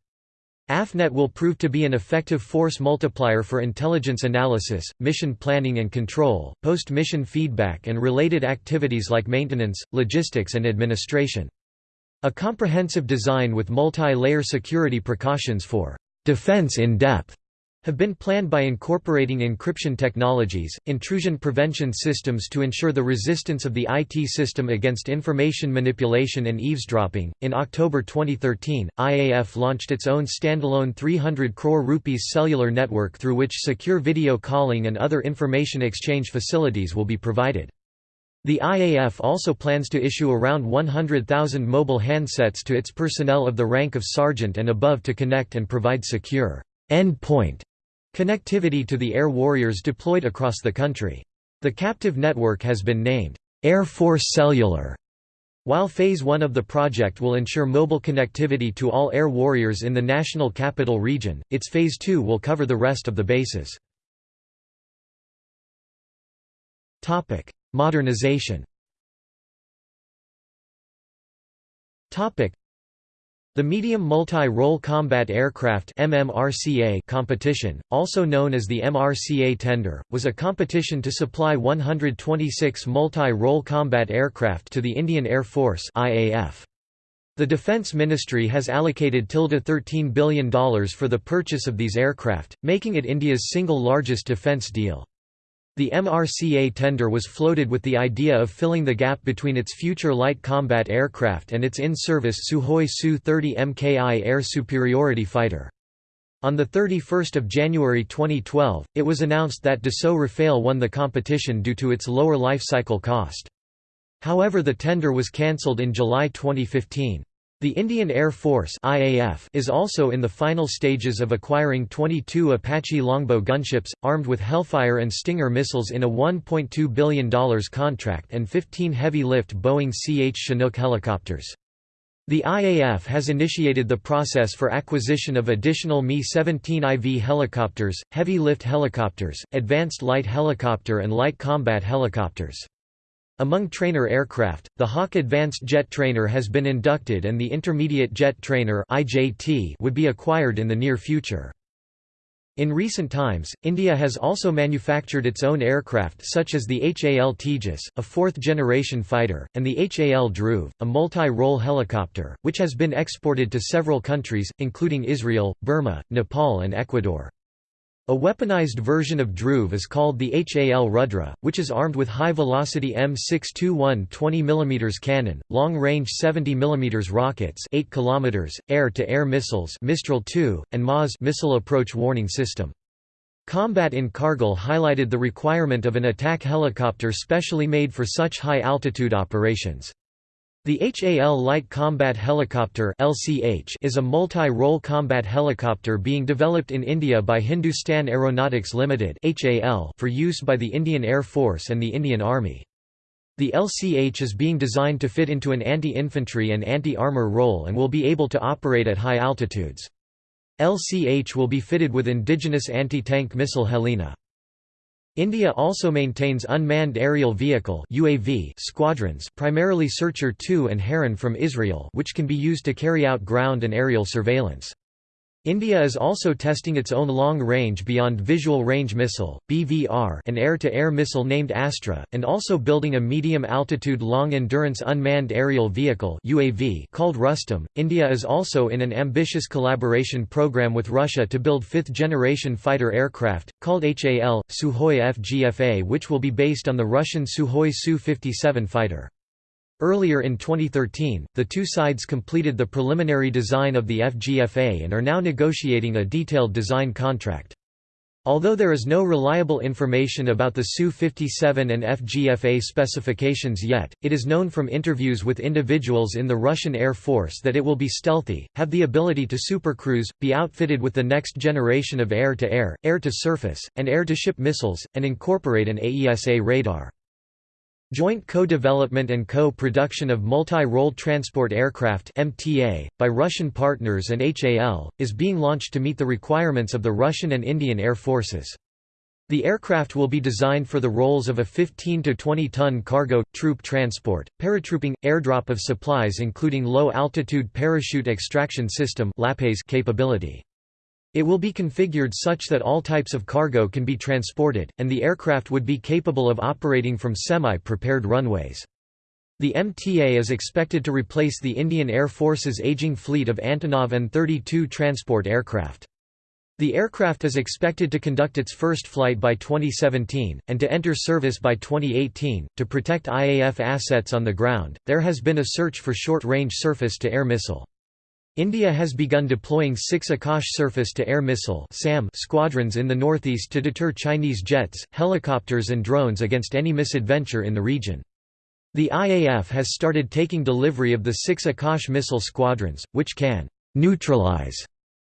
AFNET will prove to be an effective force multiplier for intelligence analysis, mission planning and control, post-mission feedback and related activities like maintenance, logistics and administration. A comprehensive design with multi-layer security precautions for defense in depth have been planned by incorporating encryption technologies, intrusion prevention systems to ensure the resistance of the IT system against information manipulation and eavesdropping. In October 2013, IAF launched its own standalone 300 crore rupees cellular network through which secure video calling and other information exchange facilities will be provided. The IAF also plans to issue around 100,000 mobile handsets to its personnel of the rank of sergeant and above to connect and provide secure end-point Connectivity to the air warriors deployed across the country. The captive network has been named, Air Force Cellular. While Phase 1 of the project will ensure mobile connectivity to all air warriors in the National Capital Region, its Phase 2 will cover the rest of the bases. Modernization the Medium Multi-Role Combat Aircraft competition, also known as the MRCA tender, was a competition to supply 126 multi-role combat aircraft to the Indian Air Force IAF. The Defence Ministry has allocated $13 billion for the purchase of these aircraft, making it India's single largest defence deal. The MRCA tender was floated with the idea of filling the gap between its future light combat aircraft and its in-service Sukhoi Su-30 MKI air superiority fighter. On 31 January 2012, it was announced that Dassault Rafale won the competition due to its lower life cycle cost. However the tender was cancelled in July 2015. The Indian Air Force IAF is also in the final stages of acquiring 22 Apache Longbow gunships, armed with Hellfire and Stinger missiles in a $1.2 billion contract and 15 heavy-lift Boeing CH Chinook helicopters. The IAF has initiated the process for acquisition of additional Mi-17 IV helicopters, heavy-lift helicopters, advanced light helicopter and light combat helicopters. Among trainer aircraft, the Hawk Advanced Jet Trainer has been inducted and the Intermediate Jet Trainer would be acquired in the near future. In recent times, India has also manufactured its own aircraft such as the HAL Tejas, a fourth-generation fighter, and the HAL Dhruv, a multi-role helicopter, which has been exported to several countries, including Israel, Burma, Nepal and Ecuador. A weaponized version of Dhruv is called the HAL Rudra, which is armed with high-velocity M621 20 mm cannon, long-range 70 mm rockets 8 km, air-to-air missiles Mistral 2, and MAWS missile approach warning system. Combat in Kargil highlighted the requirement of an attack helicopter specially made for such high-altitude operations. The HAL Light Combat Helicopter is a multi-role combat helicopter being developed in India by Hindustan Aeronautics Limited for use by the Indian Air Force and the Indian Army. The LCH is being designed to fit into an anti-infantry and anti-armor role and will be able to operate at high altitudes. LCH will be fitted with indigenous anti-tank missile Helena. India also maintains unmanned aerial vehicle UAV squadrons primarily Searcher 2 and Heron from Israel which can be used to carry out ground and aerial surveillance. India is also testing its own long-range beyond visual range missile (BVR) and air-to-air missile named Astra, and also building a medium-altitude long-endurance unmanned aerial vehicle (UAV) called Rustam. India is also in an ambitious collaboration program with Russia to build fifth-generation fighter aircraft called HAL Sukhoi FGFA, which will be based on the Russian Sukhoi Su-57 fighter. Earlier in 2013, the two sides completed the preliminary design of the FGFA and are now negotiating a detailed design contract. Although there is no reliable information about the Su-57 and FGFA specifications yet, it is known from interviews with individuals in the Russian Air Force that it will be stealthy, have the ability to supercruise, be outfitted with the next generation of air-to-air, air-to-surface, and air-to-ship missiles, and incorporate an AESA radar. Joint co-development and co-production of multi-role transport aircraft (MTA) by Russian partners and HAL is being launched to meet the requirements of the Russian and Indian air forces. The aircraft will be designed for the roles of a 15 to 20 ton cargo troop transport, paratrooping, airdrop of supplies including low-altitude parachute extraction system capability. It will be configured such that all types of cargo can be transported, and the aircraft would be capable of operating from semi-prepared runways. The MTA is expected to replace the Indian Air Force's aging fleet of Antonov An-32 transport aircraft. The aircraft is expected to conduct its first flight by 2017, and to enter service by 2018. To protect IAF assets on the ground, there has been a search for short range surface to air missile. India has begun deploying six Akash surface-to-air missile squadrons in the northeast to deter Chinese jets, helicopters and drones against any misadventure in the region. The IAF has started taking delivery of the six Akash missile squadrons, which can «neutralize»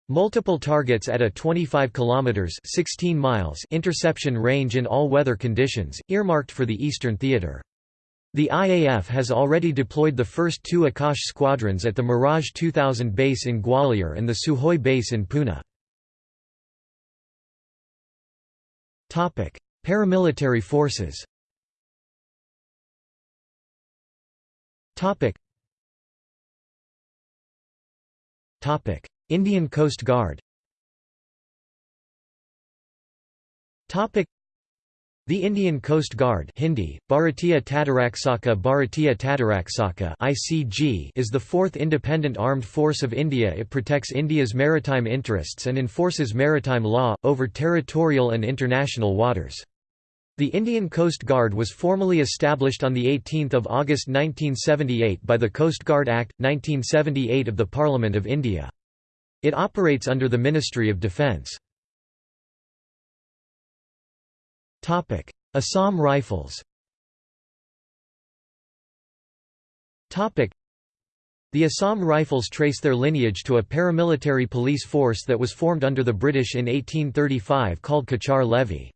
multiple targets at a 25 km 16 miles interception range in all weather conditions, earmarked for the Eastern Theater. The IAF has already deployed the first two Akash squadrons at the Mirage 2000 base in Gwalior and the Sukhoi base in Pune. Paramilitary forces Indian Coast Guard the Indian Coast Guard Hindi, Bharatiya Tatirakshaka Bharatiya Tatirakshaka ICG is the fourth independent armed force of India It protects India's maritime interests and enforces maritime law, over territorial and international waters. The Indian Coast Guard was formally established on 18 August 1978 by the Coast Guard Act, 1978 of the Parliament of India. It operates under the Ministry of Defence. Assam Rifles Topic: the Assam Rifles trace their lineage to a paramilitary police force that was formed under the British in 1835 called Cachar Levy.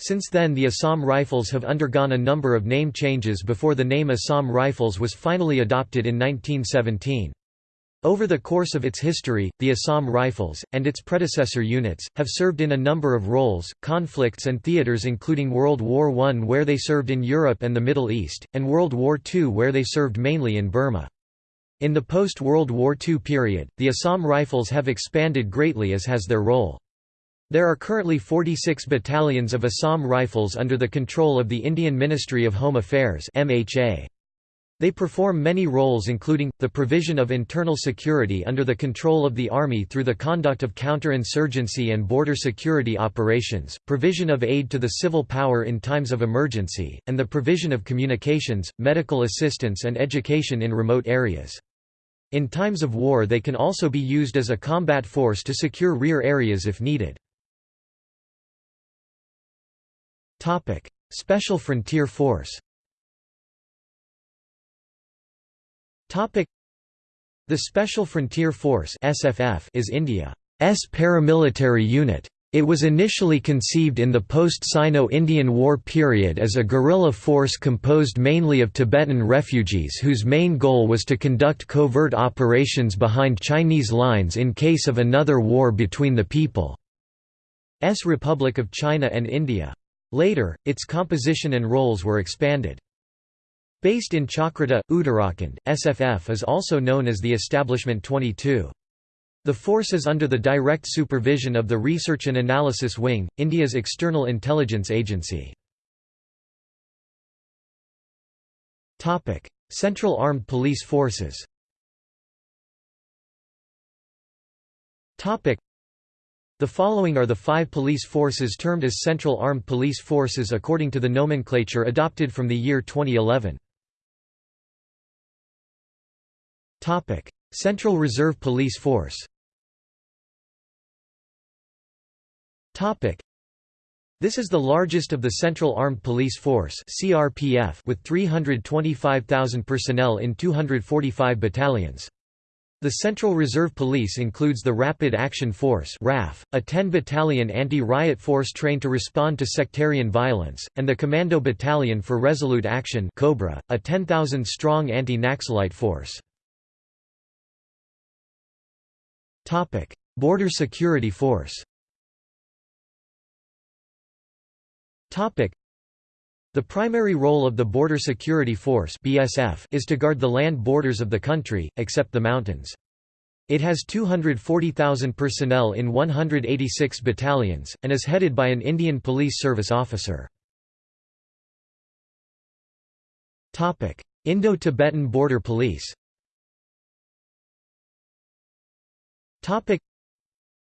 Since then the Assam Rifles have undergone a number of name changes before the name Assam Rifles was finally adopted in 1917. Over the course of its history, the Assam Rifles, and its predecessor units, have served in a number of roles, conflicts and theatres including World War I where they served in Europe and the Middle East, and World War II where they served mainly in Burma. In the post-World War II period, the Assam Rifles have expanded greatly as has their role. There are currently 46 battalions of Assam Rifles under the control of the Indian Ministry of Home Affairs MHA. They perform many roles including, the provision of internal security under the control of the Army through the conduct of counterinsurgency and border security operations, provision of aid to the civil power in times of emergency, and the provision of communications, medical assistance and education in remote areas. In times of war they can also be used as a combat force to secure rear areas if needed. Special Frontier Force The Special Frontier Force (SFF) is India's paramilitary unit. It was initially conceived in the post-Sino-Indian War period as a guerrilla force composed mainly of Tibetan refugees whose main goal was to conduct covert operations behind Chinese lines in case of another war between the People's Republic of China and India. Later, its composition and roles were expanded. Based in Chakrata, Uttarakhand, SFF is also known as the Establishment 22. The force is under the direct supervision of the Research and Analysis Wing, India's external intelligence agency. Central Armed Police Forces the following are the five police forces termed as Central Armed Police Forces according to the nomenclature adopted from the year 2011. Central Reserve Police Force Topic: This is the largest of the Central Armed Police Force (CRPF) with 325,000 personnel in 245 battalions. The Central Reserve Police includes the Rapid Action Force RAF, a 10-battalion anti-riot force trained to respond to sectarian violence, and the Commando Battalion for Resolute Action Cobra, a 10,000-strong anti-Naxalite force. Border Security Force the primary role of the Border Security Force (BSF) is to guard the land borders of the country, except the mountains. It has 240,000 personnel in 186 battalions, and is headed by an Indian Police Service officer. Indo-Tibetan Border Police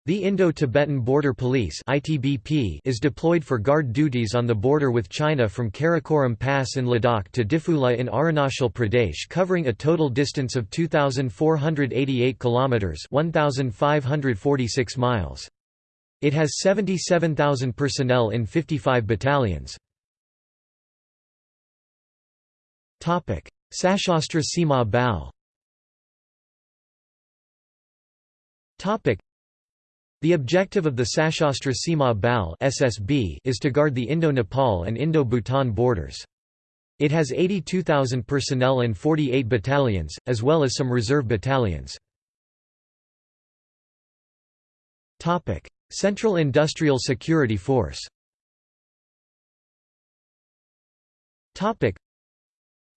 the Indo-Tibetan Border Police (ITBP) is deployed for guard duties on the border with China from Karakoram Pass in Ladakh to Diphu La in Arunachal Pradesh covering a total distance of 2,488 km 1,546 miles. It has 77,000 personnel in 55 battalions. Sashastra Seema Bal the objective of the Sashastra Seema Bal (SSB) is to guard the Indo-Nepal and Indo-Bhutan borders. It has 82,000 personnel and 48 battalions, as well as some reserve battalions. Topic: Central Industrial Security Force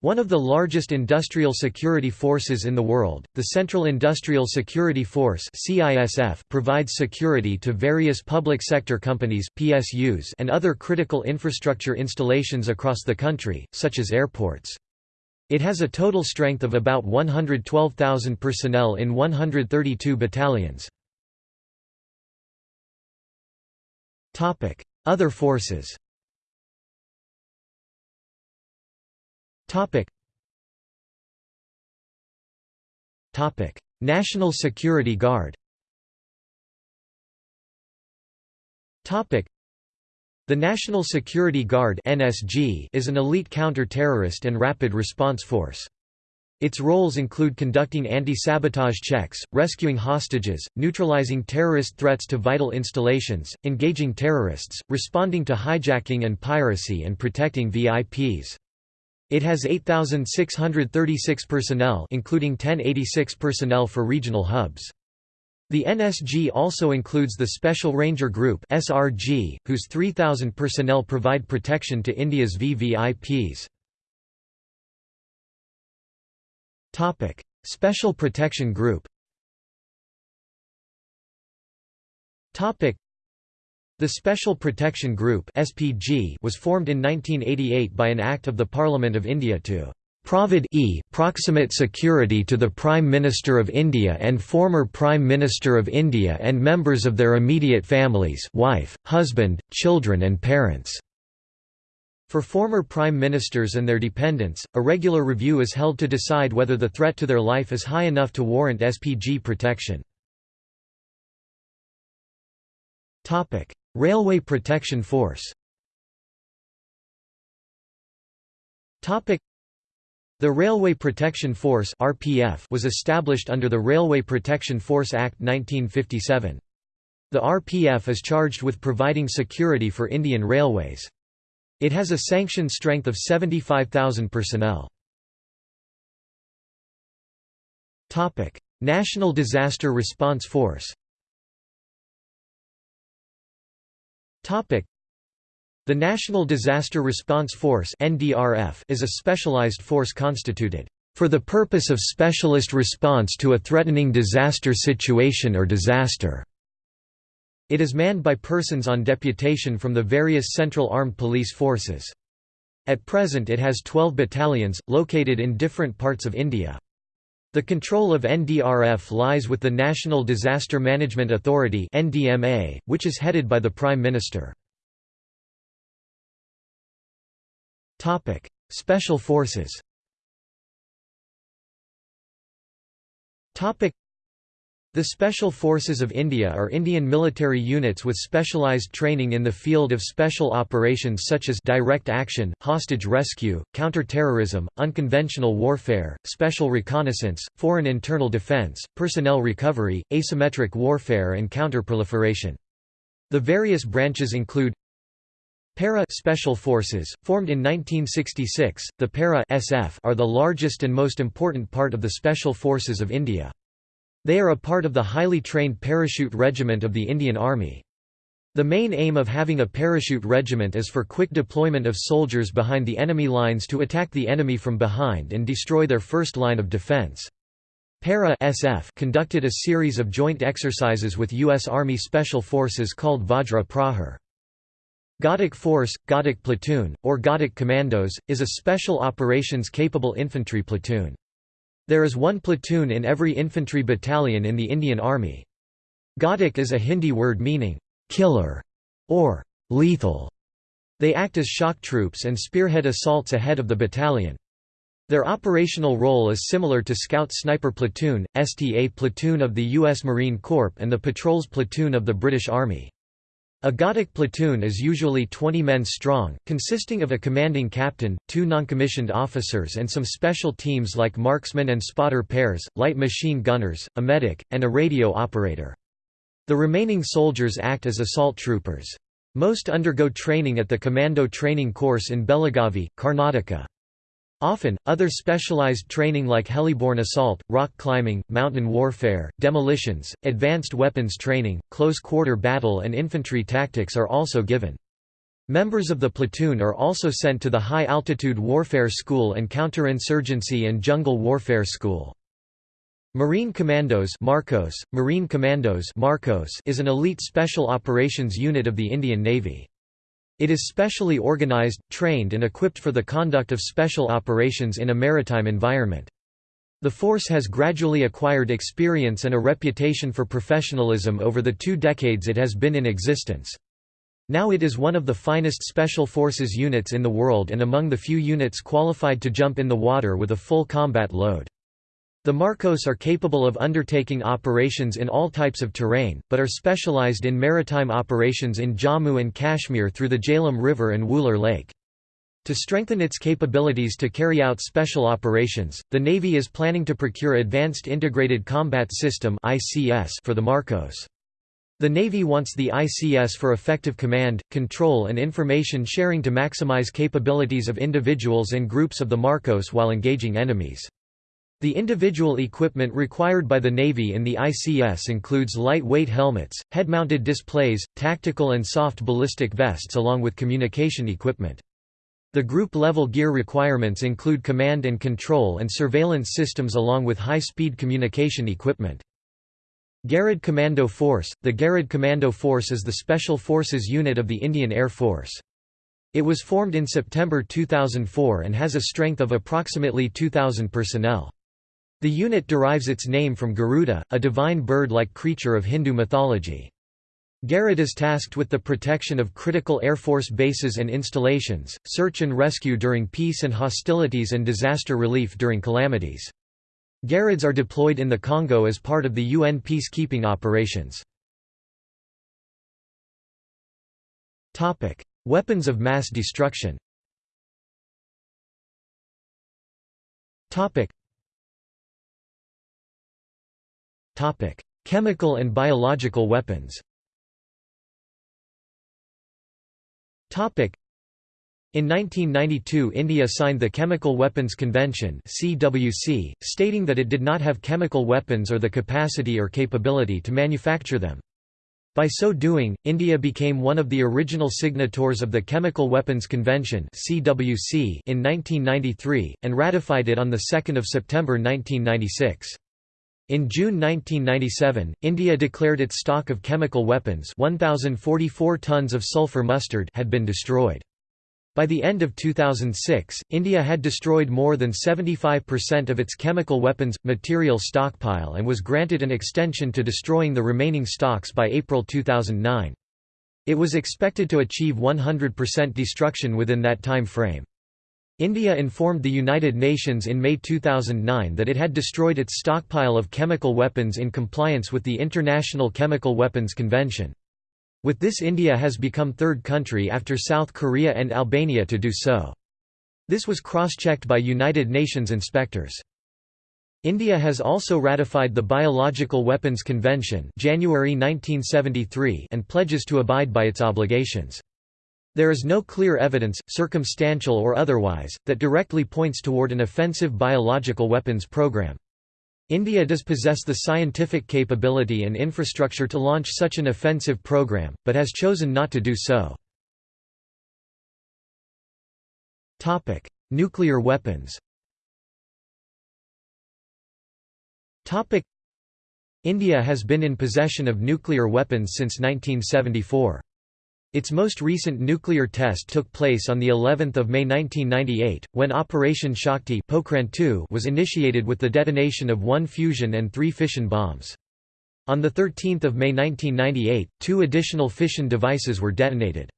one of the largest industrial security forces in the world, the Central Industrial Security Force provides security to various public sector companies PSUs and other critical infrastructure installations across the country, such as airports. It has a total strength of about 112,000 personnel in 132 battalions. Other forces Topic. Topic. National Security Guard Topic. The National Security Guard (NSG) is an elite counter-terrorist and rapid response force. Its roles include conducting anti-sabotage checks, rescuing hostages, neutralizing terrorist threats to vital installations, engaging terrorists, responding to hijacking and piracy and protecting VIPs. It has 8,636 personnel including 1086 personnel for regional hubs. The NSG also includes the Special Ranger Group SRG, whose 3,000 personnel provide protection to India's VVIPs. Special Protection Group the Special Protection Group (SPG) was formed in 1988 by an Act of the Parliament of India to provide e proximate security to the Prime Minister of India and former Prime Minister of India and members of their immediate families wife, husband, children and parents. For former prime ministers and their dependents, a regular review is held to decide whether the threat to their life is high enough to warrant SPG protection. Railway Protection Force the Railway Protection Force was established under the Railway Protection Force Act 1957. The RPF is charged with providing security for Indian Railways. It has a sanctioned strength of 75,000 personnel. National Disaster Response Force The National Disaster Response Force is a specialized force constituted for the purpose of specialist response to a threatening disaster situation or disaster. It is manned by persons on deputation from the various Central Armed Police Forces. At present it has 12 battalions, located in different parts of India. The control of NDRF lies with the National Disaster Management Authority (NDMA), which is headed by the Prime Minister. Topic: Special Forces the Special Forces of India are Indian military units with specialised training in the field of special operations such as direct action, hostage rescue, counter-terrorism, unconventional warfare, special reconnaissance, foreign internal defence, personnel recovery, asymmetric warfare and counter-proliferation. The various branches include Para Special Forces, formed in 1966, the Para SF are the largest and most important part of the Special Forces of India. They are a part of the highly trained Parachute Regiment of the Indian Army. The main aim of having a parachute regiment is for quick deployment of soldiers behind the enemy lines to attack the enemy from behind and destroy their first line of defense. Para SF conducted a series of joint exercises with U.S. Army Special Forces called Vajra Prahar. Ghatak Force, Ghatak Platoon, or Ghatak Commandos, is a special operations-capable infantry platoon. There is one platoon in every infantry battalion in the Indian Army. Ghatak is a Hindi word meaning, killer, or lethal. They act as shock troops and spearhead assaults ahead of the battalion. Their operational role is similar to Scout Sniper Platoon, STA Platoon of the U.S. Marine Corps and the Patrols Platoon of the British Army. A Ghatak platoon is usually 20 men strong, consisting of a commanding captain, two noncommissioned officers and some special teams like marksmen and spotter pairs, light machine gunners, a medic, and a radio operator. The remaining soldiers act as assault troopers. Most undergo training at the Commando Training Course in Belagavi, Karnataka. Often, other specialized training like heliborne assault, rock climbing, mountain warfare, demolitions, advanced weapons training, close-quarter battle and infantry tactics are also given. Members of the platoon are also sent to the High Altitude Warfare School and Counterinsurgency and Jungle Warfare School. Marine Commandos Marcos, Marine Commandos Marcos is an elite special operations unit of the Indian Navy. It is specially organized, trained and equipped for the conduct of special operations in a maritime environment. The force has gradually acquired experience and a reputation for professionalism over the two decades it has been in existence. Now it is one of the finest Special Forces units in the world and among the few units qualified to jump in the water with a full combat load. The Marcos are capable of undertaking operations in all types of terrain, but are specialized in maritime operations in Jammu and Kashmir through the Jhelum River and Wular Lake. To strengthen its capabilities to carry out special operations, the Navy is planning to procure Advanced Integrated Combat System for the Marcos. The Navy wants the ICS for effective command, control and information sharing to maximize capabilities of individuals and groups of the Marcos while engaging enemies. The individual equipment required by the Navy in the ICS includes lightweight helmets, head-mounted displays, tactical and soft ballistic vests along with communication equipment. The group-level gear requirements include command and control and surveillance systems along with high-speed communication equipment. Garud Commando Force – The Garud Commando Force is the Special Forces unit of the Indian Air Force. It was formed in September 2004 and has a strength of approximately 2,000 personnel. The unit derives its name from Garuda, a divine bird-like creature of Hindu mythology. Garud is tasked with the protection of critical Air Force bases and installations, search and rescue during peace and hostilities and disaster relief during calamities. Garuds are deployed in the Congo as part of the UN peacekeeping operations. Weapons of mass destruction Chemical and biological weapons. Topic: in 1992 India signed the Chemical Weapons Convention CWC, stating that it did not have chemical weapons or the capacity or capability to manufacture them. By so doing, India became one of the original signatories of the Chemical Weapons Convention (CWC) in 1993 and ratified it on the 2nd of September 1996. In June 1997, India declared its stock of chemical weapons 1044 tons of sulfur mustard had been destroyed. By the end of 2006, India had destroyed more than 75% of its chemical weapons material stockpile and was granted an extension to destroying the remaining stocks by April 2009. It was expected to achieve 100% destruction within that time frame. India informed the United Nations in May 2009 that it had destroyed its stockpile of chemical weapons in compliance with the International Chemical Weapons Convention. With this India has become third country after South Korea and Albania to do so. This was cross-checked by United Nations inspectors. India has also ratified the Biological Weapons Convention January 1973 and pledges to abide by its obligations. There is no clear evidence, circumstantial or otherwise, that directly points toward an offensive biological weapons program. India does possess the scientific capability and infrastructure to launch such an offensive program, but has chosen not to do so. Nuclear weapons India has been in possession of nuclear weapons since 1974. Its most recent nuclear test took place on the 11th of May 1998 when Operation Shakti Pokhran was initiated with the detonation of one fusion and three fission bombs. On the 13th of May 1998, two additional fission devices were detonated.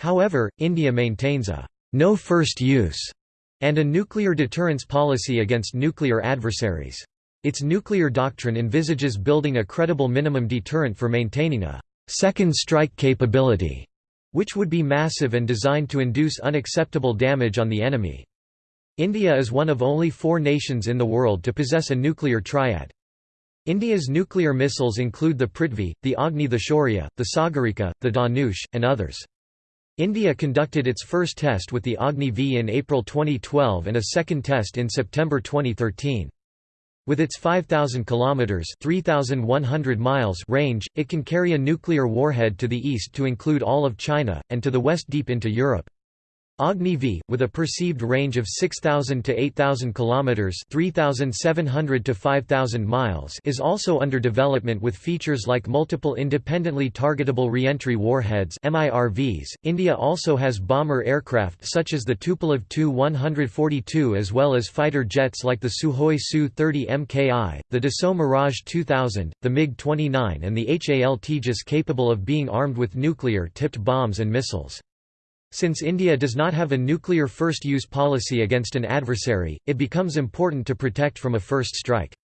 However, India maintains a no first use and a nuclear deterrence policy against nuclear adversaries. Its nuclear doctrine envisages building a credible minimum deterrent for maintaining a second strike capability, which would be massive and designed to induce unacceptable damage on the enemy. India is one of only four nations in the world to possess a nuclear triad. India's nuclear missiles include the Prithvi, the Agni the Shaurya, the Sagarika, the Dhanush, and others. India conducted its first test with the Agni V in April 2012 and a second test in September 2013. With its 5,000 kilometers (3,100 miles) range, it can carry a nuclear warhead to the east to include all of China, and to the west deep into Europe. Agni V, with a perceived range of 6,000 to 8,000 kilometers (3,700 to 5,000 miles), is also under development with features like multiple independently targetable reentry warheads (MIRVs). India also has bomber aircraft such as the Tupolev Tu-142 as well as fighter jets like the Sukhoi Su-30 Mki, the Dassault Mirage 2000, the MiG-29 and the HAL Tejas capable of being armed with nuclear-tipped bombs and missiles. Since India does not have a nuclear first-use policy against an adversary, it becomes important to protect from a first strike.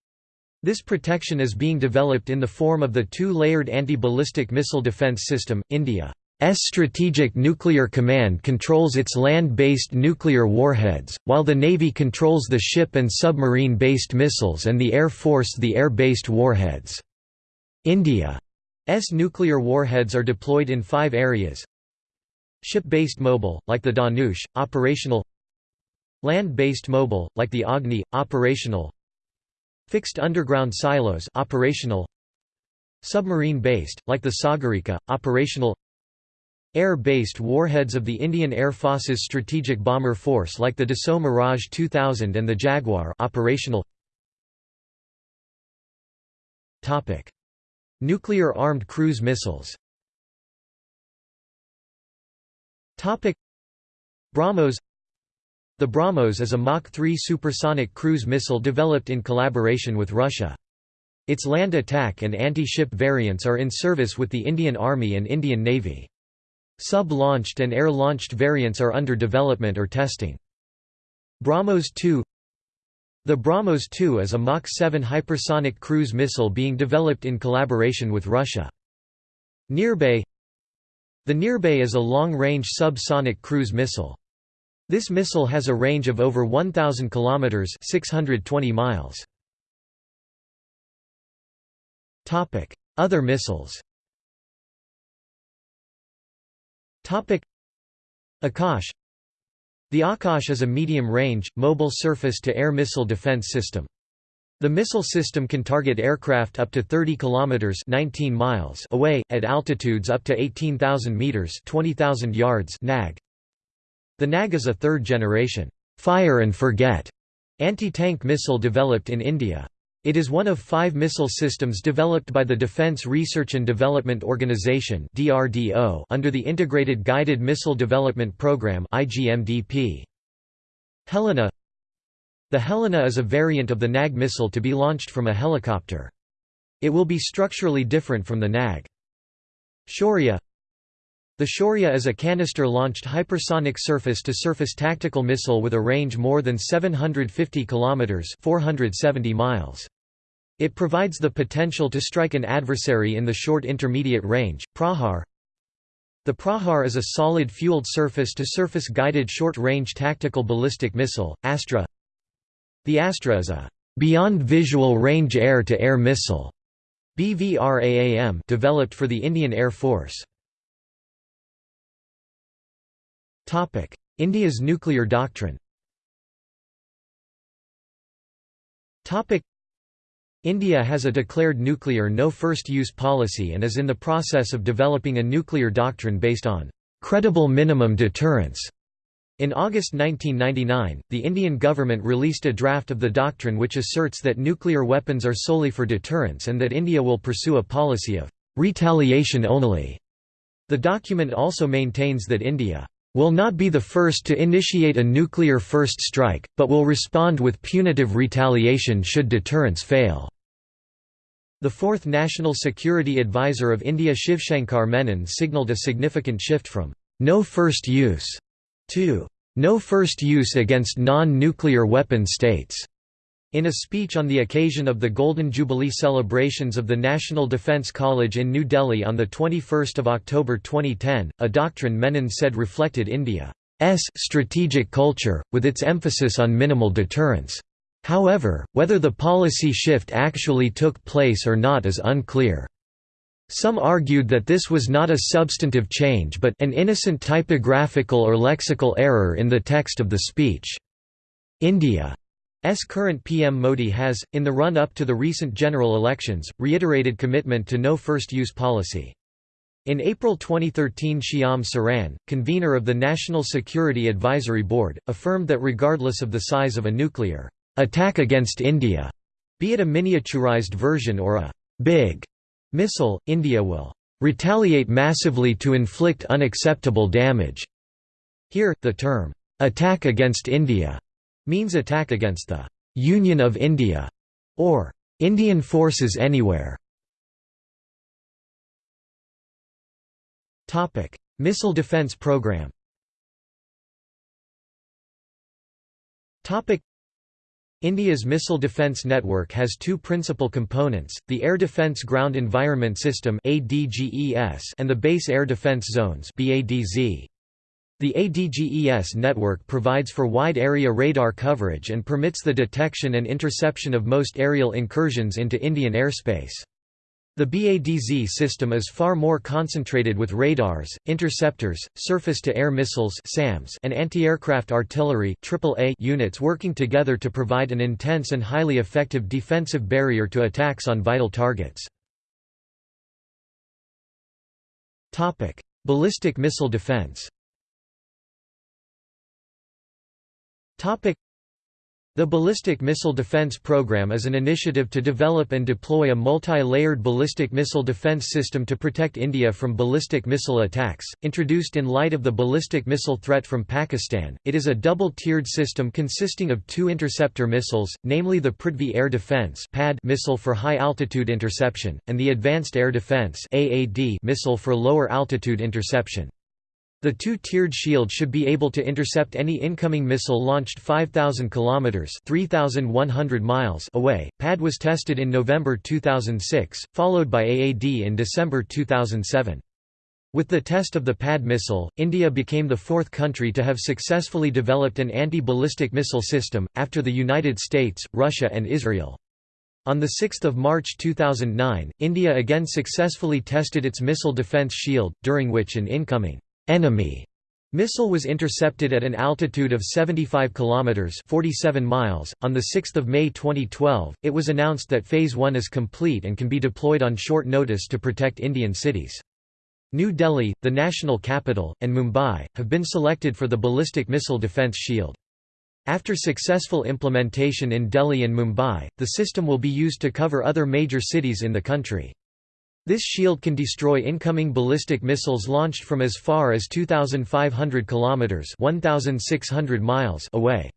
This protection is being developed in the form of the two-layered anti-ballistic missile defense system. India's Strategic Nuclear Command controls its land-based nuclear warheads, while the Navy controls the ship and submarine-based missiles and the Air Force the air-based warheads. India's nuclear warheads are deployed in five areas Ship-based mobile, like the Dhanush, operational Land-based mobile, like the Agni, operational Fixed underground silos operational Submarine-based, like the Sagarika, operational Air-based warheads of the Indian Air Force's Strategic Bomber Force like the Dassault Mirage 2000 and the Jaguar operational Nuclear armed cruise missiles Topic BrahMos The BrahMos is a Mach 3 supersonic cruise missile developed in collaboration with Russia. Its land attack and anti-ship variants are in service with the Indian Army and Indian Navy. Sub-launched and air-launched variants are under development or testing. BrahMos 2 The BrahMos 2 is a Mach 7 hypersonic cruise missile being developed in collaboration with Russia. Nirbhay the Nirbhay is a long-range sub-sonic cruise missile. This missile has a range of over 1,000 kilometers (620 miles). Topic: Other missiles. Topic: Akash. The Akash is a medium-range, mobile surface-to-air missile defense system. The missile system can target aircraft up to 30 kilometers 19 miles away at altitudes up to 18,000 meters 20,000 yards (NAG). The NAG is a third generation fire and forget anti-tank missile developed in India. It is one of five missile systems developed by the Defense Research and Development Organization under the Integrated Guided Missile Development Program Helena the Helena is a variant of the NAG missile to be launched from a helicopter. It will be structurally different from the NAG. Shaurya The Shaurya is a canister-launched hypersonic surface-to-surface tactical missile with a range more than 750 km 470 miles. It provides the potential to strike an adversary in the short intermediate range. Prahar The Prahar is a solid fueled surface-to-surface guided short-range tactical ballistic missile. Astra the Astra is a beyond visual range air-to-air -air missile BVRAAM developed for the Indian Air Force. Topic: India's nuclear doctrine. Topic: India has a declared nuclear no first use policy and is in the process of developing a nuclear doctrine based on credible minimum deterrence in August 1999, the Indian government released a draft of the doctrine which asserts that nuclear weapons are solely for deterrence and that India will pursue a policy of retaliation only. The document also maintains that India will not be the first to initiate a nuclear first strike, but will respond with punitive retaliation should deterrence fail. The fourth National Security Advisor of India Shivshankar Menon signalled a significant shift from no first use 2. No first use against non-nuclear weapon states. In a speech on the occasion of the Golden Jubilee celebrations of the National Defence College in New Delhi on 21 October 2010, a doctrine Menon said reflected India's strategic culture, with its emphasis on minimal deterrence. However, whether the policy shift actually took place or not is unclear. Some argued that this was not a substantive change but an innocent typographical or lexical error in the text of the speech. India's current PM Modi has, in the run-up to the recent general elections, reiterated commitment to no first-use policy. In April 2013 Shyam Saran, convener of the National Security Advisory Board, affirmed that regardless of the size of a nuclear attack against India, be it a miniaturized version or a big Missile, India will retaliate massively to inflict unacceptable damage. Here, the term, attack against India means attack against the Union of India or Indian forces anywhere. Topic: Missile Defense Program. Topic: India's missile defence network has two principal components, the Air Defence Ground Environment System and the Base Air Defence Zones The ADGES network provides for wide-area radar coverage and permits the detection and interception of most aerial incursions into Indian airspace. The BADZ system is far more concentrated with radars, interceptors, surface-to-air missiles and anti-aircraft artillery units working together to provide an intense and highly effective defensive barrier to attacks on vital targets. Ballistic missile defense the Ballistic Missile Defense Program is an initiative to develop and deploy a multi-layered ballistic missile defense system to protect India from ballistic missile attacks. Introduced in light of the ballistic missile threat from Pakistan, it is a double-tiered system consisting of two interceptor missiles, namely the Prithvi Air Defence (PAD) missile for high-altitude interception, and the Advanced Air Defence (AAD) missile for lower-altitude interception. The two-tiered shield should be able to intercept any incoming missile launched 5000 kilometers (3100 miles) away. PAD was tested in November 2006, followed by AAD in December 2007. With the test of the PAD missile, India became the fourth country to have successfully developed an anti-ballistic missile system, after the United States, Russia and Israel. On 6 March 2009, India again successfully tested its missile defense shield, during which an incoming enemy Missile was intercepted at an altitude of 75 kilometers (47 miles). On the 6th of May 2012, it was announced that phase 1 is complete and can be deployed on short notice to protect Indian cities. New Delhi, the national capital, and Mumbai have been selected for the ballistic missile defense shield. After successful implementation in Delhi and Mumbai, the system will be used to cover other major cities in the country. This shield can destroy incoming ballistic missiles launched from as far as 2500 kilometers (1600 miles) away.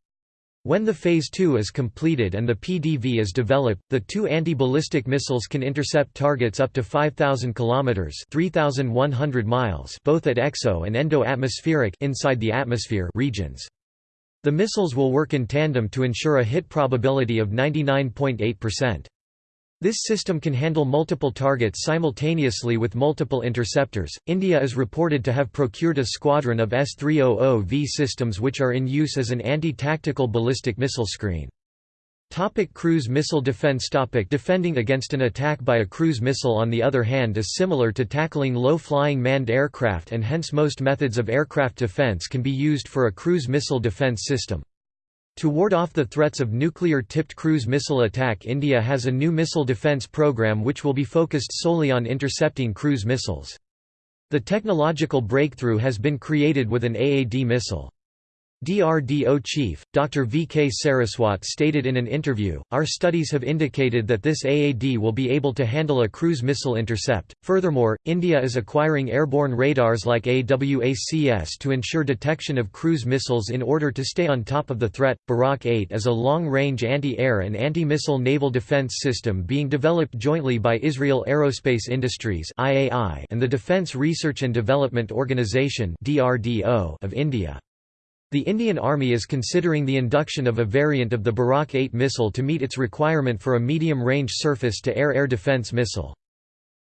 When the Phase 2 is completed and the PDV is developed, the two anti-ballistic missiles can intercept targets up to 5000 kilometers (3100 miles) both at exo and endo-atmospheric inside the atmosphere regions. The missiles will work in tandem to ensure a hit probability of 99.8%. This system can handle multiple targets simultaneously with multiple interceptors. India is reported to have procured a squadron of S-300V systems which are in use as an anti-tactical ballistic missile screen. Topic cruise missile defense topic Defending against an attack by a cruise missile on the other hand is similar to tackling low-flying manned aircraft and hence most methods of aircraft defense can be used for a cruise missile defense system. To ward off the threats of nuclear-tipped cruise missile attack India has a new missile defence program which will be focused solely on intercepting cruise missiles. The technological breakthrough has been created with an AAD missile. DRDO chief, Dr. V. K. Saraswat stated in an interview, Our studies have indicated that this AAD will be able to handle a cruise missile intercept. Furthermore, India is acquiring airborne radars like AWACS to ensure detection of cruise missiles in order to stay on top of the threat. Barak 8 is a long range anti air and anti missile naval defense system being developed jointly by Israel Aerospace Industries and the Defense Research and Development Organisation of India. The Indian Army is considering the induction of a variant of the Barak 8 missile to meet its requirement for a medium-range surface-to-air air defense missile.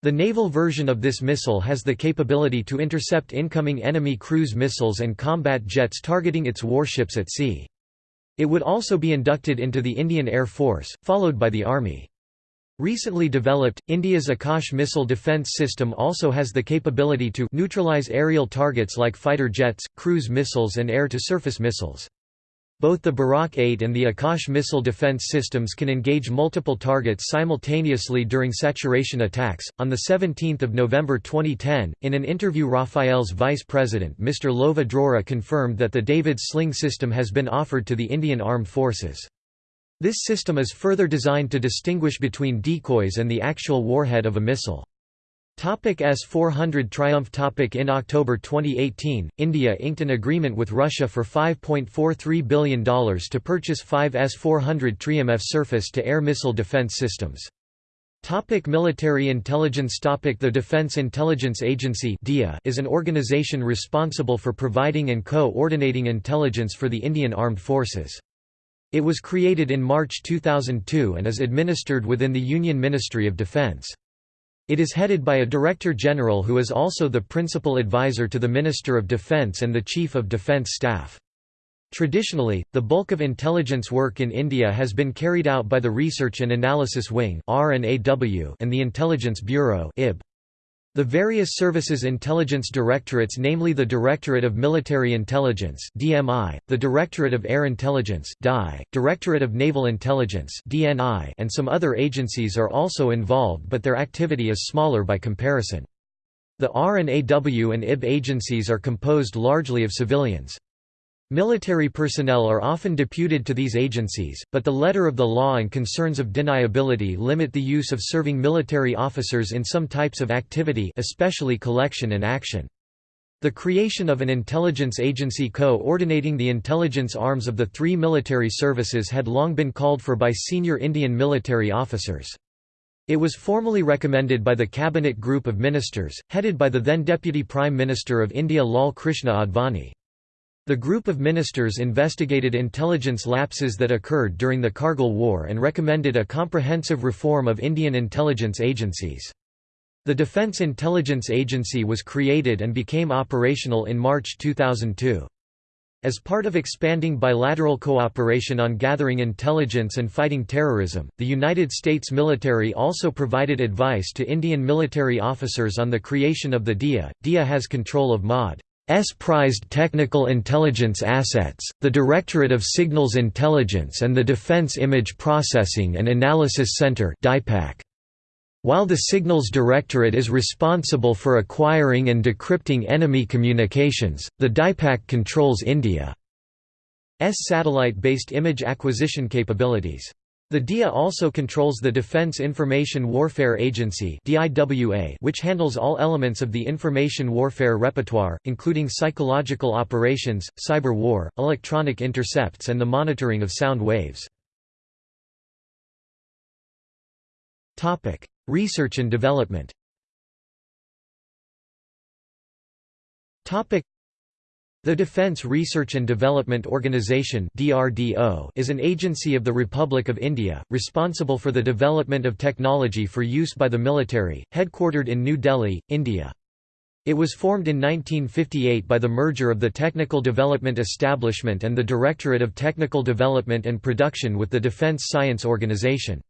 The naval version of this missile has the capability to intercept incoming enemy cruise missiles and combat jets targeting its warships at sea. It would also be inducted into the Indian Air Force, followed by the Army. Recently developed, India's Akash missile defense system also has the capability to neutralize aerial targets like fighter jets, cruise missiles and air-to-surface missiles. Both the Barak 8 and the Akash missile defense systems can engage multiple targets simultaneously during saturation attacks. On the 17th of November 2010, in an interview Rafael's vice president Mr. Lova Drori confirmed that the David Sling system has been offered to the Indian Armed Forces. This system is further designed to distinguish between decoys and the actual warhead of a missile. S-400 Triumf topic In October 2018, India inked an agreement with Russia for $5.43 billion to purchase five S-400 Triumf surface-to-air missile defense systems. Topic military intelligence topic The Defense Intelligence Agency DIA is an organization responsible for providing and co-ordinating intelligence for the Indian Armed Forces. It was created in March 2002 and is administered within the Union Ministry of Defense. It is headed by a Director General who is also the principal advisor to the Minister of Defence and the Chief of Defence Staff. Traditionally, the bulk of intelligence work in India has been carried out by the Research and Analysis Wing and the Intelligence Bureau IB. The various services intelligence directorates namely the Directorate of Military Intelligence DMI, the Directorate of Air Intelligence DI, Directorate of Naval Intelligence DNI, and some other agencies are also involved but their activity is smaller by comparison. The R&AW and IB agencies are composed largely of civilians. Military personnel are often deputed to these agencies, but the letter of the law and concerns of deniability limit the use of serving military officers in some types of activity especially collection and action. The creation of an intelligence agency co-ordinating the intelligence arms of the three military services had long been called for by senior Indian military officers. It was formally recommended by the Cabinet Group of Ministers, headed by the then Deputy Prime Minister of India Lal Krishna Advani. The group of ministers investigated intelligence lapses that occurred during the Kargil War and recommended a comprehensive reform of Indian intelligence agencies. The Defence Intelligence Agency was created and became operational in March 2002. As part of expanding bilateral cooperation on gathering intelligence and fighting terrorism, the United States military also provided advice to Indian military officers on the creation of the DIA. DIA has control of MOD prized technical intelligence assets, the Directorate of Signals Intelligence and the Defense Image Processing and Analysis Center While the Signals Directorate is responsible for acquiring and decrypting enemy communications, the DIPAC controls India's satellite-based image acquisition capabilities. The DIA also controls the Defense Information Warfare Agency which handles all elements of the information warfare repertoire, including psychological operations, cyber war, electronic intercepts and the monitoring of sound waves. Research and development the Defence Research and Development Organisation is an agency of the Republic of India, responsible for the development of technology for use by the military, headquartered in New Delhi, India. It was formed in 1958 by the merger of the Technical Development Establishment and the Directorate of Technical Development and Production with the Defence Science Organisation.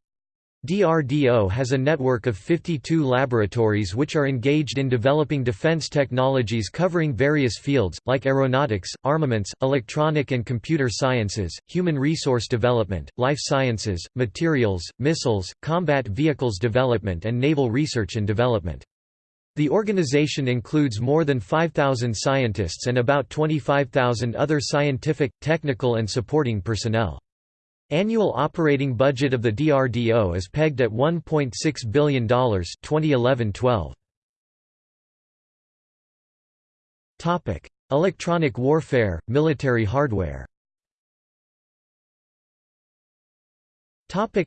DRDO has a network of 52 laboratories which are engaged in developing defense technologies covering various fields, like aeronautics, armaments, electronic and computer sciences, human resource development, life sciences, materials, missiles, combat vehicles development and naval research and development. The organization includes more than 5,000 scientists and about 25,000 other scientific, technical and supporting personnel. Annual operating budget of the DRDO is pegged at $1.6 billion 2011-12. Topic: Electronic warfare, military hardware. Topic: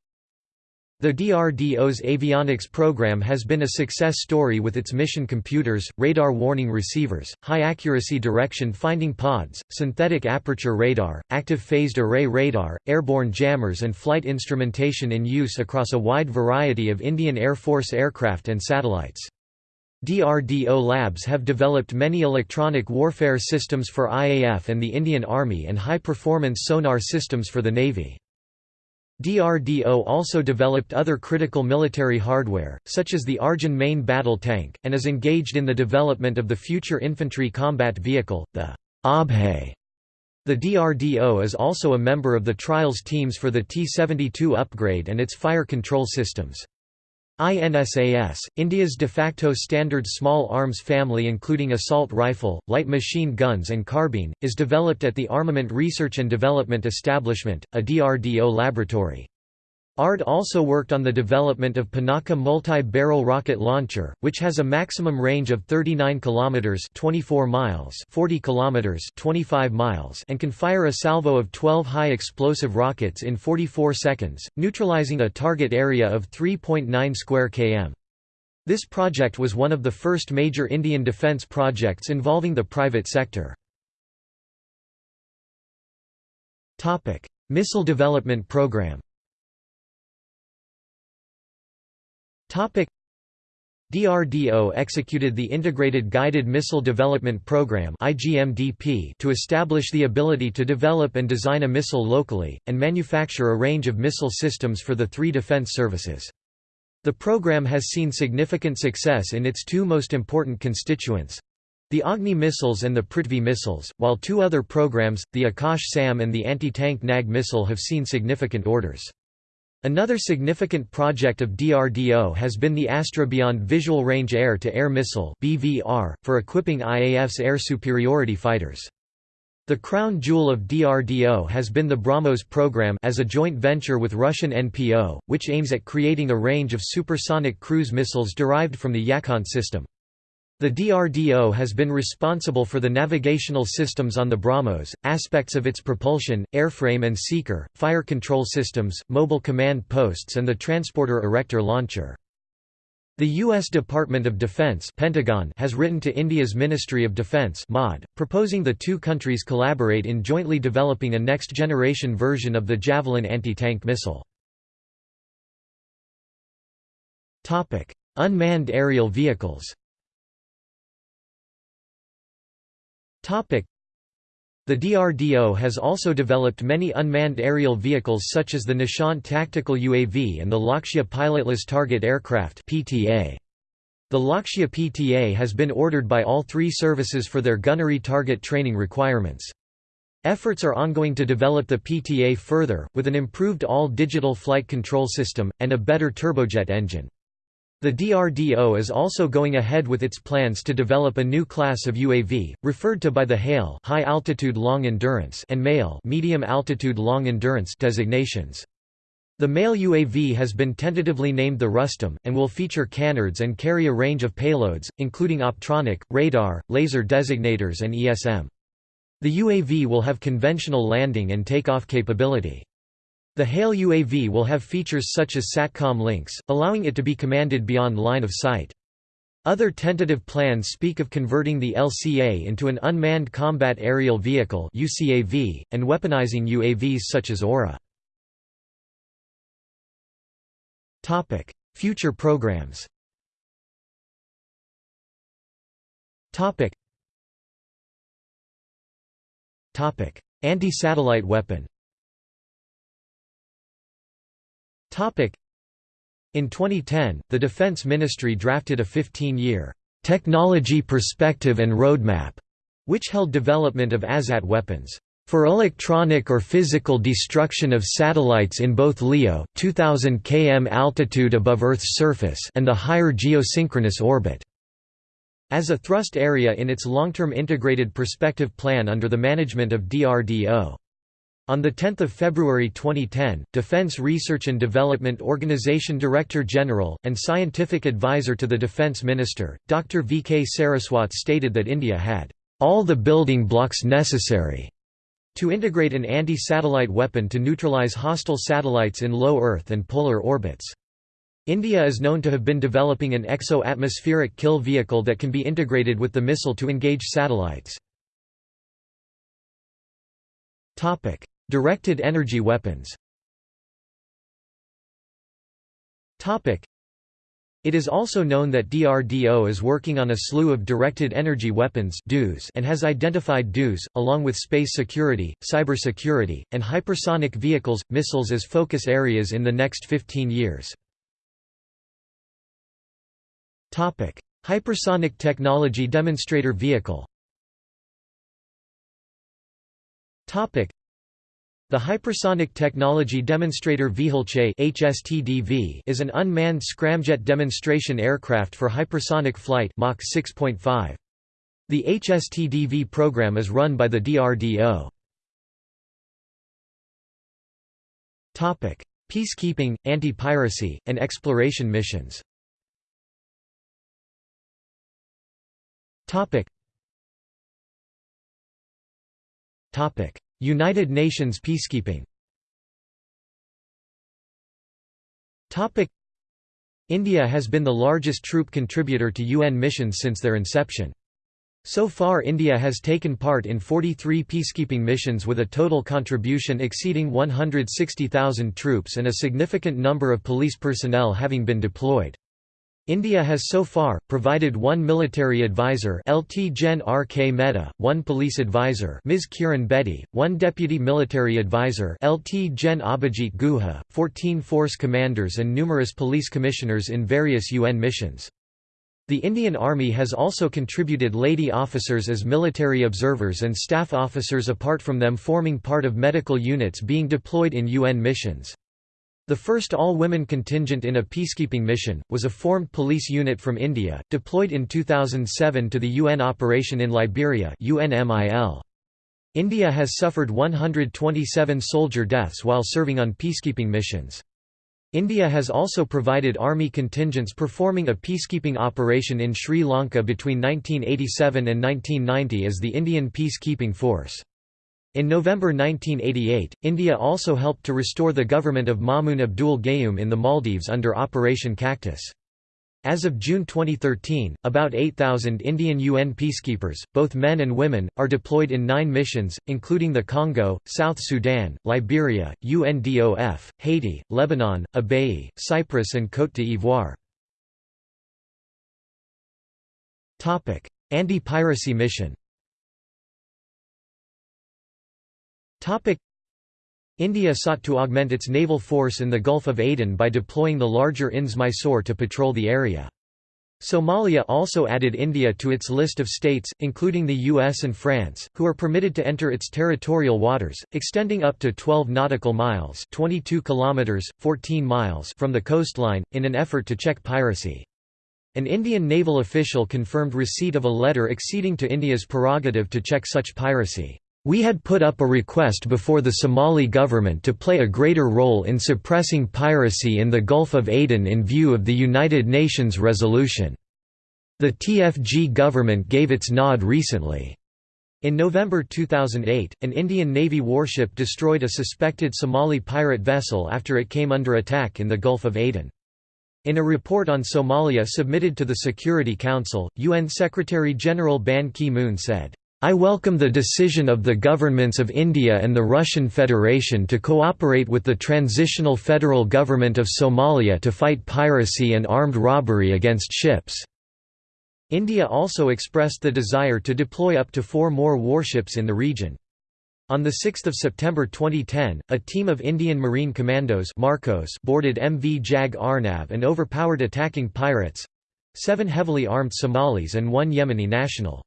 the DRDO's avionics program has been a success story with its mission computers, radar warning receivers, high-accuracy direction-finding pods, synthetic aperture radar, active phased array radar, airborne jammers and flight instrumentation in use across a wide variety of Indian Air Force aircraft and satellites. DRDO labs have developed many electronic warfare systems for IAF and the Indian Army and high-performance sonar systems for the Navy. DRDO also developed other critical military hardware, such as the Arjun main battle tank, and is engaged in the development of the future infantry combat vehicle, the Abhay. The DRDO is also a member of the trials teams for the T-72 upgrade and its fire control systems. INSAS, India's de facto standard small arms family including assault rifle, light machine guns and carbine, is developed at the Armament Research and Development Establishment, a DRDO laboratory. ARD also worked on the development of Pinaka multi-barrel rocket launcher, which has a maximum range of 39 kilometers (24 miles), 40 kilometers (25 miles), and can fire a salvo of 12 high explosive rockets in 44 seconds, neutralizing a target area of 3.9 square km. This project was one of the first major Indian defence projects involving the private sector. Missile Development Program DRDO executed the Integrated Guided Missile Development Program to establish the ability to develop and design a missile locally, and manufacture a range of missile systems for the three defense services. The program has seen significant success in its two most important constituents, the Agni missiles and the Prithvi missiles, while two other programs, the Akash SAM and the anti-tank NAG missile have seen significant orders. Another significant project of DRDO has been the Astra Beyond Visual Range Air-to-Air Missile for equipping IAF's air superiority fighters. The crown jewel of DRDO has been the BrahMos program as a joint venture with Russian NPO, which aims at creating a range of supersonic cruise missiles derived from the Yakhont system. The DRDO has been responsible for the navigational systems on the BrahMos, aspects of its propulsion, airframe and seeker, fire control systems, mobile command posts and the transporter erector launcher. The U.S. Department of Defense Pentagon has written to India's Ministry of Defense MOD, proposing the two countries collaborate in jointly developing a next-generation version of the Javelin anti-tank missile. Unmanned aerial vehicles The DRDO has also developed many unmanned aerial vehicles such as the Nishant tactical UAV and the Lakshya pilotless target aircraft PTA. The Lakshya PTA has been ordered by all three services for their gunnery target training requirements. Efforts are ongoing to develop the PTA further, with an improved all-digital flight control system, and a better turbojet engine. The DRDO is also going ahead with its plans to develop a new class of UAV, referred to by the HALE high altitude long endurance and MALE medium altitude long endurance designations. The MALE UAV has been tentatively named the Rustom, and will feature canards and carry a range of payloads, including optronic, radar, laser designators and ESM. The UAV will have conventional landing and takeoff capability. The HALE UAV will have features such as SATCOM links, allowing it to be commanded beyond line of sight. Other tentative plans speak of converting the LCA into an Unmanned Combat Aerial Vehicle UCAV, and weaponizing UAVs such as Aura. Future programs. Anti-satellite weapon. In 2010, the Defense Ministry drafted a 15-year technology perspective and roadmap, which held development of ASAT weapons for electronic or physical destruction of satellites in both LEO 2000 km altitude above Earth's surface and the higher geosynchronous orbit as a thrust area in its long-term integrated perspective plan under the management of DRDO. On 10 February 2010, Defense Research and Development Organization Director General, and Scientific Advisor to the Defense Minister, Dr. V. K. Saraswat stated that India had all the building blocks necessary to integrate an anti-satellite weapon to neutralize hostile satellites in low Earth and polar orbits. India is known to have been developing an exo-atmospheric kill vehicle that can be integrated with the missile to engage satellites. Directed energy weapons. It is also known that DRDO is working on a slew of directed energy weapons and has identified DEWs, along with space security, cybersecurity, and hypersonic vehicles, missiles as focus areas in the next 15 years. Hypersonic Technology Demonstrator Vehicle the Hypersonic Technology Demonstrator Vehicle is an unmanned scramjet demonstration aircraft for hypersonic flight Mach 6.5. The HSTDV program is run by the DRDO. Topic: Peacekeeping, anti-piracy, and exploration missions United Nations peacekeeping India has been the largest troop contributor to UN missions since their inception. So far India has taken part in 43 peacekeeping missions with a total contribution exceeding 160,000 troops and a significant number of police personnel having been deployed. India has so far, provided one military advisor LT Gen RK Mehta, one police advisor Ms. Kiran Bedi, one deputy military advisor LT Gen Abhijit Guha, 14 force commanders and numerous police commissioners in various UN missions. The Indian Army has also contributed lady officers as military observers and staff officers apart from them forming part of medical units being deployed in UN missions. The first all-women contingent in a peacekeeping mission, was a formed police unit from India, deployed in 2007 to the UN operation in Liberia UNMIL. India has suffered 127 soldier deaths while serving on peacekeeping missions. India has also provided army contingents performing a peacekeeping operation in Sri Lanka between 1987 and 1990 as the Indian Peacekeeping Force. In November 1988, India also helped to restore the government of Maumoon Abdul Gayoom in the Maldives under Operation Cactus. As of June 2013, about 8,000 Indian UN peacekeepers, both men and women, are deployed in nine missions, including the Congo, South Sudan, Liberia, UNDOF, Haiti, Lebanon, Abyei, Cyprus and Côte d'Ivoire. Anti-piracy mission India sought to augment its naval force in the Gulf of Aden by deploying the larger INS Mysore to patrol the area. Somalia also added India to its list of states, including the US and France, who are permitted to enter its territorial waters, extending up to 12 nautical miles 22 kilometers, 14 miles from the coastline, in an effort to check piracy. An Indian naval official confirmed receipt of a letter acceding to India's prerogative to check such piracy. We had put up a request before the Somali government to play a greater role in suppressing piracy in the Gulf of Aden in view of the United Nations resolution. The TFG government gave its nod recently. In November 2008, an Indian Navy warship destroyed a suspected Somali pirate vessel after it came under attack in the Gulf of Aden. In a report on Somalia submitted to the Security Council, UN Secretary-General Ban Ki-moon said, I welcome the decision of the governments of India and the Russian Federation to cooperate with the Transitional Federal Government of Somalia to fight piracy and armed robbery against ships." India also expressed the desire to deploy up to four more warships in the region. On 6 September 2010, a team of Indian Marine Commandos Marcos boarded MV Jag Arnav and overpowered attacking pirates—seven heavily armed Somalis and one Yemeni national.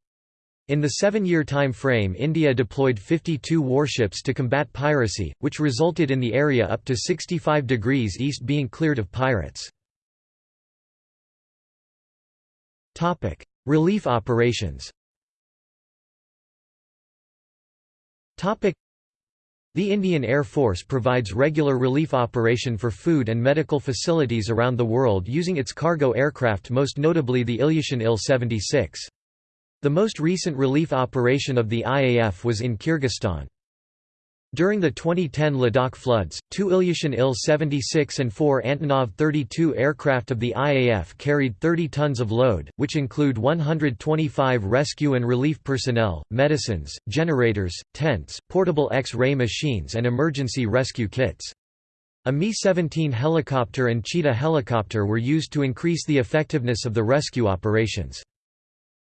In the seven-year time frame India deployed 52 warships to combat piracy, which resulted in the area up to 65 degrees east being cleared of pirates. Relief operations The Indian Air Force provides regular relief operation for food and medical facilities around the world using its cargo aircraft most notably the Ilyushin Il-76. The most recent relief operation of the IAF was in Kyrgyzstan. During the 2010 Ladakh floods, two Ilyushin Il-76 and four Antonov 32 aircraft of the IAF carried 30 tons of load, which include 125 rescue and relief personnel, medicines, generators, tents, portable X-ray machines and emergency rescue kits. A Mi-17 helicopter and Cheetah helicopter were used to increase the effectiveness of the rescue operations.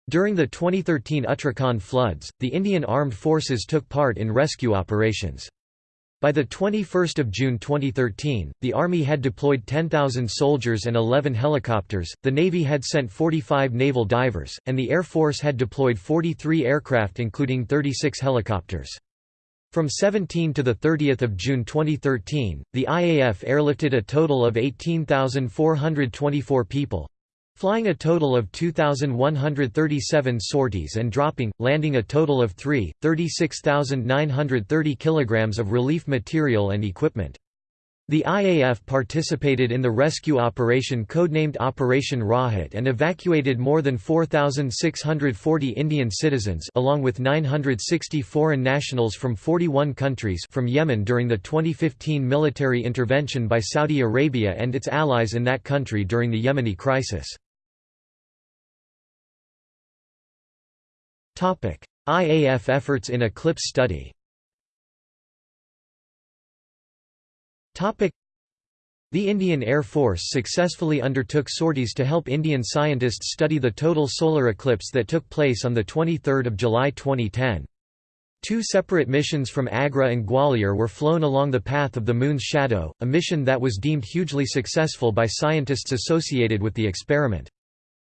During the 2013 Uttarakhand floods, the Indian Armed Forces took part in rescue operations. By 21 June 2013, the Army had deployed 10,000 soldiers and 11 helicopters, the Navy had sent 45 naval divers, and the Air Force had deployed 43 aircraft including 36 helicopters. From 17 to 30 June 2013, the IAF airlifted a total of 18,424 people, Flying a total of 2,137 sorties and dropping, landing a total of 3, 36,930 kg of relief material and equipment. The IAF participated in the rescue operation codenamed Operation Rahat and evacuated more than 4,640 Indian citizens along with 960 foreign nationals from 41 countries from Yemen during the 2015 military intervention by Saudi Arabia and its allies in that country during the Yemeni crisis. IAF efforts in eclipse study the Indian Air Force successfully undertook sorties to help Indian scientists study the total solar eclipse that took place on 23 July 2010. Two separate missions from Agra and Gwalior were flown along the path of the Moon's shadow, a mission that was deemed hugely successful by scientists associated with the experiment.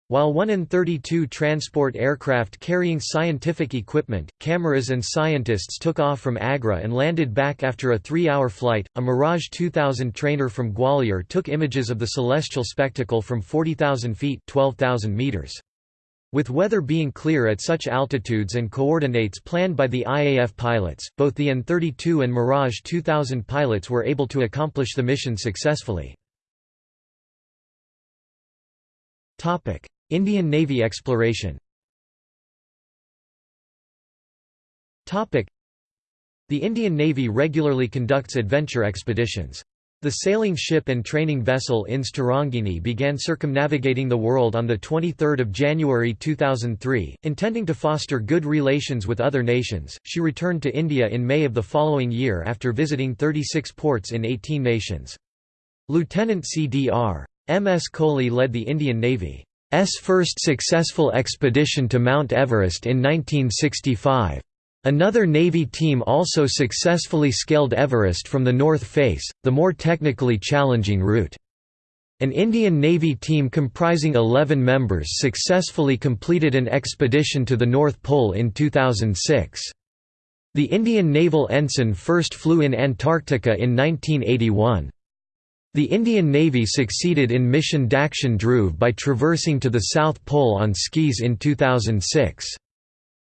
While 1 in 32 transport aircraft carrying scientific equipment, cameras and scientists took off from Agra and landed back after a three-hour flight, a Mirage 2000 trainer from Gwalior took images of the celestial spectacle from 40,000 feet 12,000 meters. With weather being clear at such altitudes and coordinates planned by the IAF pilots, both the An-32 and Mirage 2000 pilots were able to accomplish the mission successfully. Indian Navy exploration The Indian Navy regularly conducts adventure expeditions. The sailing ship and training vessel INS Tarangini began circumnavigating the world on 23 January 2003, intending to foster good relations with other nations. She returned to India in May of the following year after visiting 36 ports in 18 nations. Lieutenant C.D.R. M. S. Kohli led the Indian Navy. S first successful expedition to Mount Everest in 1965. Another Navy team also successfully scaled Everest from the north face, the more technically challenging route. An Indian Navy team comprising 11 members successfully completed an expedition to the North Pole in 2006. The Indian naval ensign first flew in Antarctica in 1981. The Indian Navy succeeded in mission Dakshin Dhruv by traversing to the South Pole on skis in 2006.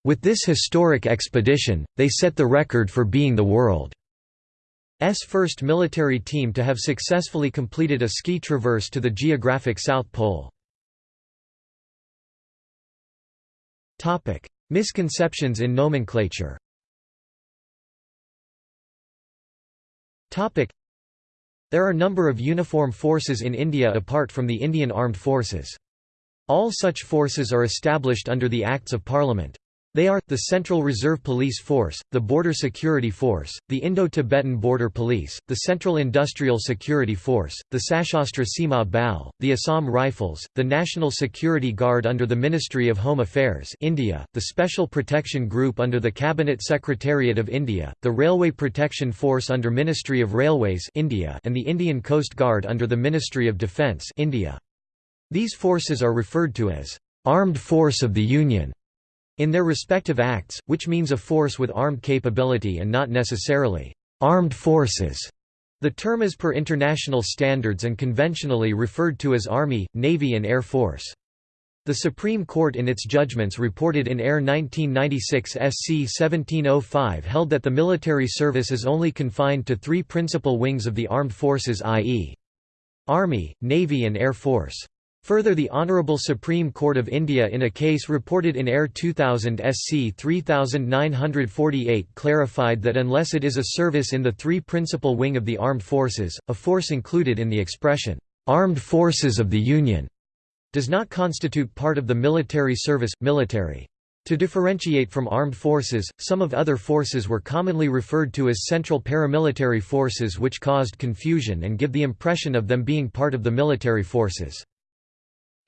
With this historic expedition, they set the record for being the world's first military team to have successfully completed a ski traverse to the geographic South Pole. Misconceptions in nomenclature There are a number of uniform forces in India apart from the Indian Armed Forces. All such forces are established under the Acts of Parliament. They are, the Central Reserve Police Force, the Border Security Force, the Indo-Tibetan Border Police, the Central Industrial Security Force, the Sashastra Seema Bal, the Assam Rifles, the National Security Guard under the Ministry of Home Affairs India, the Special Protection Group under the Cabinet Secretariat of India, the Railway Protection Force under Ministry of Railways India and the Indian Coast Guard under the Ministry of Defence India. These forces are referred to as Armed Force of the Union in their respective acts, which means a force with armed capability and not necessarily armed forces. The term is per international standards and conventionally referred to as Army, Navy and Air Force. The Supreme Court in its judgments reported in Air 1996 SC 1705 held that the military service is only confined to three principal wings of the armed forces i.e. Army, Navy and Air Force. Further the Honourable Supreme Court of India in a case reported in Air 2000 SC 3948 clarified that unless it is a service in the three principal wing of the armed forces, a force included in the expression, "'Armed Forces of the Union' does not constitute part of the military service, military. To differentiate from armed forces, some of other forces were commonly referred to as central paramilitary forces which caused confusion and give the impression of them being part of the military forces.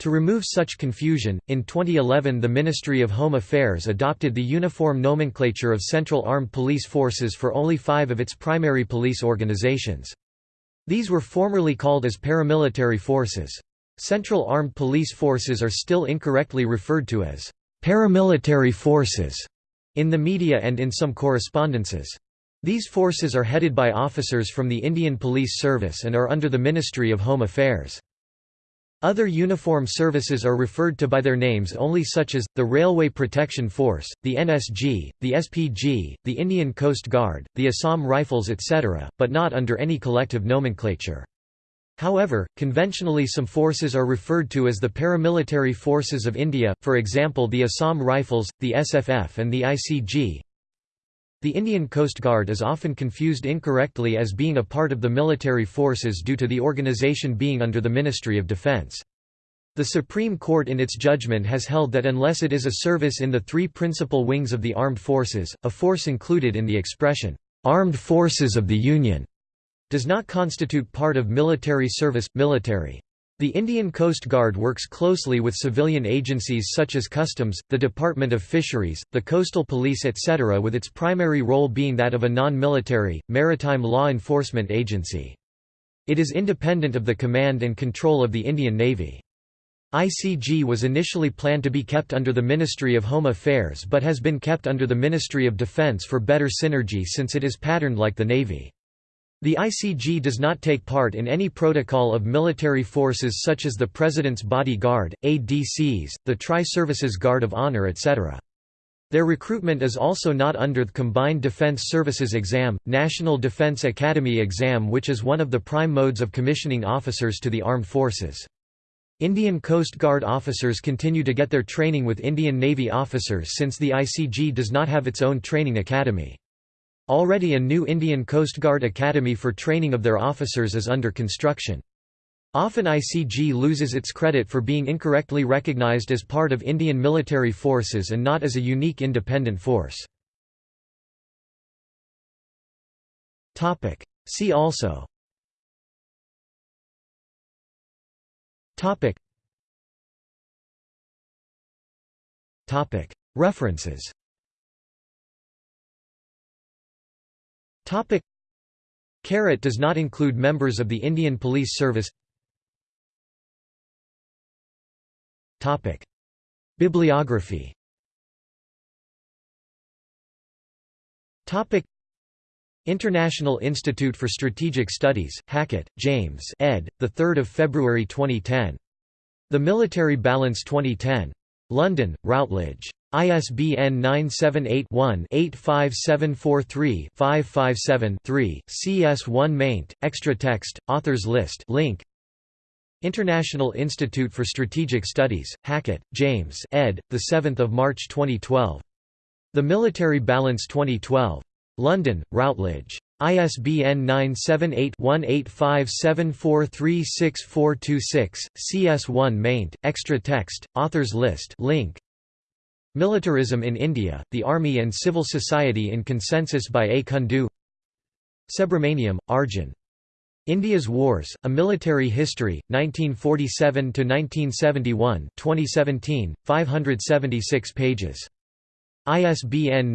To remove such confusion, in 2011 the Ministry of Home Affairs adopted the uniform nomenclature of Central Armed Police Forces for only five of its primary police organizations. These were formerly called as paramilitary forces. Central Armed Police Forces are still incorrectly referred to as paramilitary forces in the media and in some correspondences. These forces are headed by officers from the Indian Police Service and are under the Ministry of Home Affairs. Other uniform services are referred to by their names only such as, the Railway Protection Force, the NSG, the SPG, the Indian Coast Guard, the Assam Rifles etc., but not under any collective nomenclature. However, conventionally some forces are referred to as the paramilitary forces of India, for example the Assam Rifles, the SFF and the ICG. The Indian Coast Guard is often confused incorrectly as being a part of the military forces due to the organization being under the Ministry of Defence. The Supreme Court in its judgment has held that unless it is a service in the three principal wings of the armed forces, a force included in the expression, "'Armed Forces of the Union' does not constitute part of military service, military. The Indian Coast Guard works closely with civilian agencies such as Customs, the Department of Fisheries, the Coastal Police etc. with its primary role being that of a non-military, maritime law enforcement agency. It is independent of the command and control of the Indian Navy. ICG was initially planned to be kept under the Ministry of Home Affairs but has been kept under the Ministry of Defence for better synergy since it is patterned like the Navy. The ICG does not take part in any protocol of military forces such as the President's Body Guard, ADCs, the Tri-Services Guard of Honor etc. Their recruitment is also not under the Combined Defense Services Exam, National Defense Academy exam which is one of the prime modes of commissioning officers to the armed forces. Indian Coast Guard officers continue to get their training with Indian Navy officers since the ICG does not have its own training academy. Already a new Indian Coast Guard Academy for training of their officers is under construction. Often ICG loses its credit for being incorrectly recognized as part of Indian military forces and not as a unique independent force. See also References Topic Carat does not include members of the Indian Police Service Topic. Bibliography Topic. International Institute for Strategic Studies, Hackett, James ed., 3 February 2010. The Military Balance 2010. London, Routledge. ISBN 978-1-85743-557-3, CS1 maint, extra text, authors list link. International Institute for Strategic Studies, Hackett, James ed., 7 March 2012. The Military Balance 2012. London, Routledge. ISBN 978-1-857436426, CS1 maint, extra text, authors list link. Militarism in India, the Army and Civil Society in Consensus by A. Kundu Subramaniam, Arjun. India's Wars, A Military History, 1947–1971 2017, 576 pages. ISBN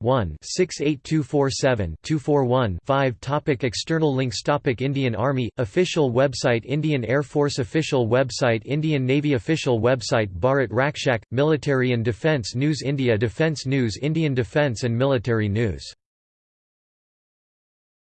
978-1-68247-241-5 Topic External links Topic Indian Army, official website Indian Air Force official website Indian Navy official website Bharat Rakshak, Military and Defence News India Defence News Indian Defence and Military News